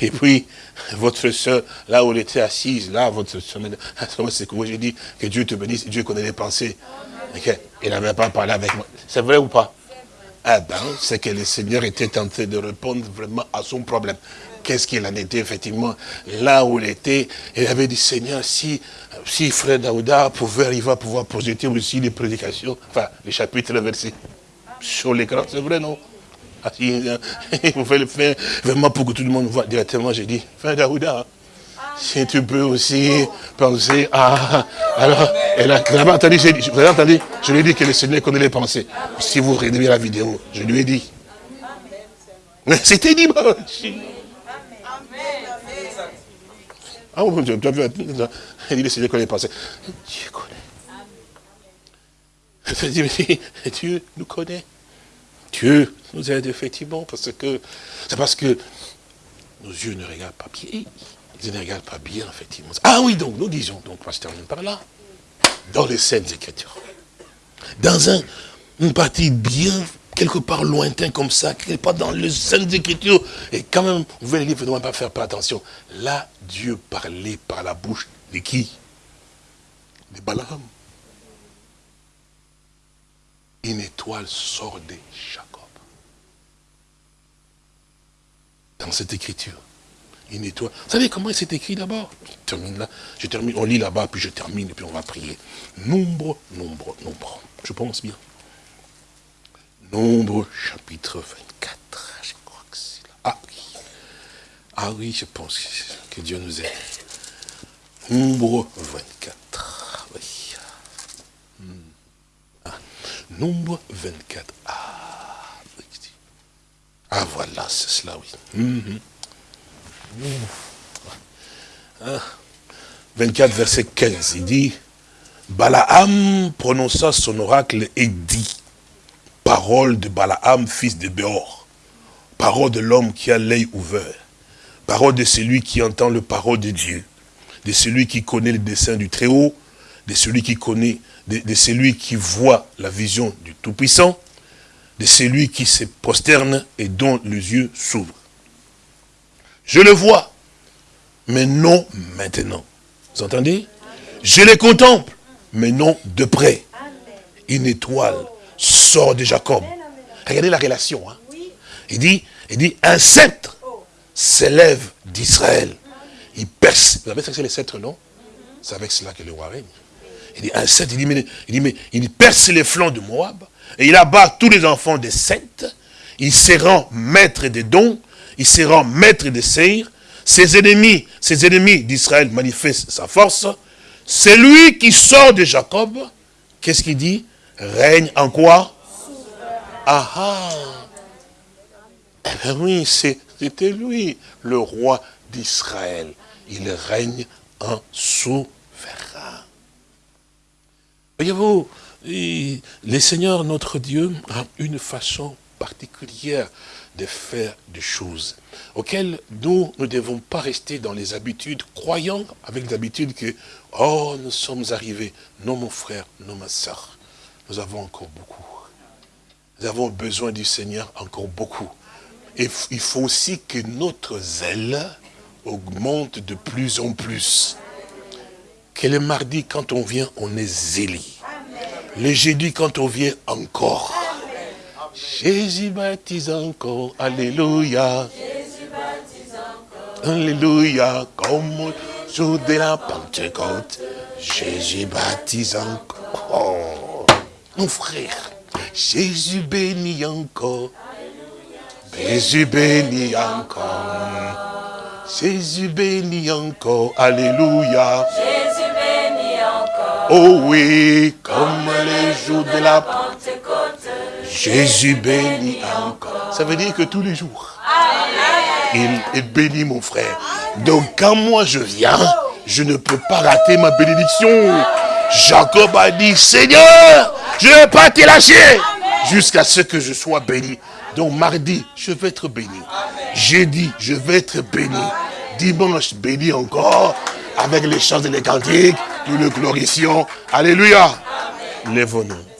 Et puis, votre soeur, là où elle était assise, là, votre soeur, [LAUGHS] c'est que j'ai dit que Dieu te bénisse, Dieu connaît les pensées. Il n'avait pas parlé avec moi. C'est vrai ou pas? Eh ben, c'est que le Seigneur était tenté de répondre vraiment à son problème. Qu'est-ce qu'il en était effectivement là où il était Il avait dit, Seigneur, si, si frère Daouda pouvait arriver à pouvoir projeter aussi les prédications, enfin, les chapitres, les sur l'écran, c'est vrai, non? Ah, [LAUGHS] il pouvait le faire vraiment pour que tout le monde voit directement. J'ai dit, frère Daouda, si tu peux aussi penser à... Alors, elle a, avez entendu, vous avez entendu, je lui ai dit que le Seigneur connaît les pensées. Si vous regardez la vidéo, je lui ai dit. C'était dimanche. Ah bon, tu as vu, il dit le Seigneur connaît pensées. Dieu connaît. Dieu nous connaît. Dieu nous aide effectivement, parce que c'est parce que nos yeux ne regardent pas bien. Ils ne regardent pas bien, effectivement. Ah oui, donc nous disons, donc on se terminer par là, dans les scènes écritures. Dans un, une partie bien, quelque part lointain comme ça, n'est pas dans les scènes écritures, et quand même, vous voyez les livres, ne pas faire attention. Là, Dieu parlait par la bouche de qui? De Balaam. Une étoile sort de Jacob. Dans cette écriture une étoile. Vous savez comment c'est écrit d'abord? Je termine là, je termine, on lit là-bas, puis je termine, et puis on va prier. Nombre, nombre, nombre. Je pense bien. Nombre, chapitre 24. Je crois que c'est là. Ah oui. Ah oui, je pense que Dieu nous aide. Nombre 24. Oui. Hmm. Ah. Nombre 24. Ah, ah voilà, c'est cela, oui. Hmm. 24, verset 15, il dit, Balaam prononça son oracle et dit, parole de Balaam, fils de Béor, parole de l'homme qui a l'œil ouvert, parole de celui qui entend le parole de Dieu, de celui qui connaît le dessein du Très-Haut, de celui qui connaît, de, celui qui voit la vision du Tout-Puissant, de celui qui se prosterne et dont les yeux s'ouvrent. Je le vois, mais non maintenant. Vous entendez? Je les contemple, mais non de près. Une étoile sort de Jacob. Regardez la relation. Hein. Il dit, il dit, un sceptre s'élève d'Israël. Il perce. Vous savez ce que c'est les sceptres, non? C'est avec cela que le roi règne. Il dit, un sceptre, il dit, mais, il, dit, mais, il perce les flancs de Moab, et il abat tous les enfants de Seth, il se rend maître des dons, il se rend maître de Seir, ses ennemis, ses ennemis d'Israël manifestent sa force, c'est lui qui sort de Jacob, qu'est-ce qu'il dit? Règne en quoi? Ah ah Eh bien oui, c'était lui, le roi d'Israël. Il règne en souverain. Voyez-vous, le Seigneur, notre Dieu, a une façon particulière de faire des choses auxquelles nous ne devons pas rester dans les habitudes, croyant avec l'habitude que, oh, nous sommes arrivés. Non, mon frère, non, ma soeur, nous avons encore beaucoup. Nous avons besoin du Seigneur encore beaucoup. Et il faut aussi que notre zèle augmente de plus en plus. Que le mardi, quand on vient, on est zélé. Le jeudi, quand on vient, encore. Jésus baptise encore, Alléluia. Jésus baptise encore. Alléluia, comme au jour de la Pentecôte. Jésus baptise encore. Mon frère, Jésus bénit encore. Jésus bénit encore. Jésus bénit encore. Alléluia. Jésus bénit encore. Oh oui, comme les jours de la Pentecôte. Jésus bénit encore. Ça veut dire que tous les jours, il, bénit mon frère. Donc quand moi je viens, je ne peux pas rater ma bénédiction. Jacob a dit, Seigneur, je ne vais pas te lâcher jusqu'à ce que je sois béni. Donc mardi, je vais être béni. Jeudi, je vais être béni. Dimanche, béni encore, avec les chants et les cantiques, nous le glorifions. Alléluia. Lève-nous.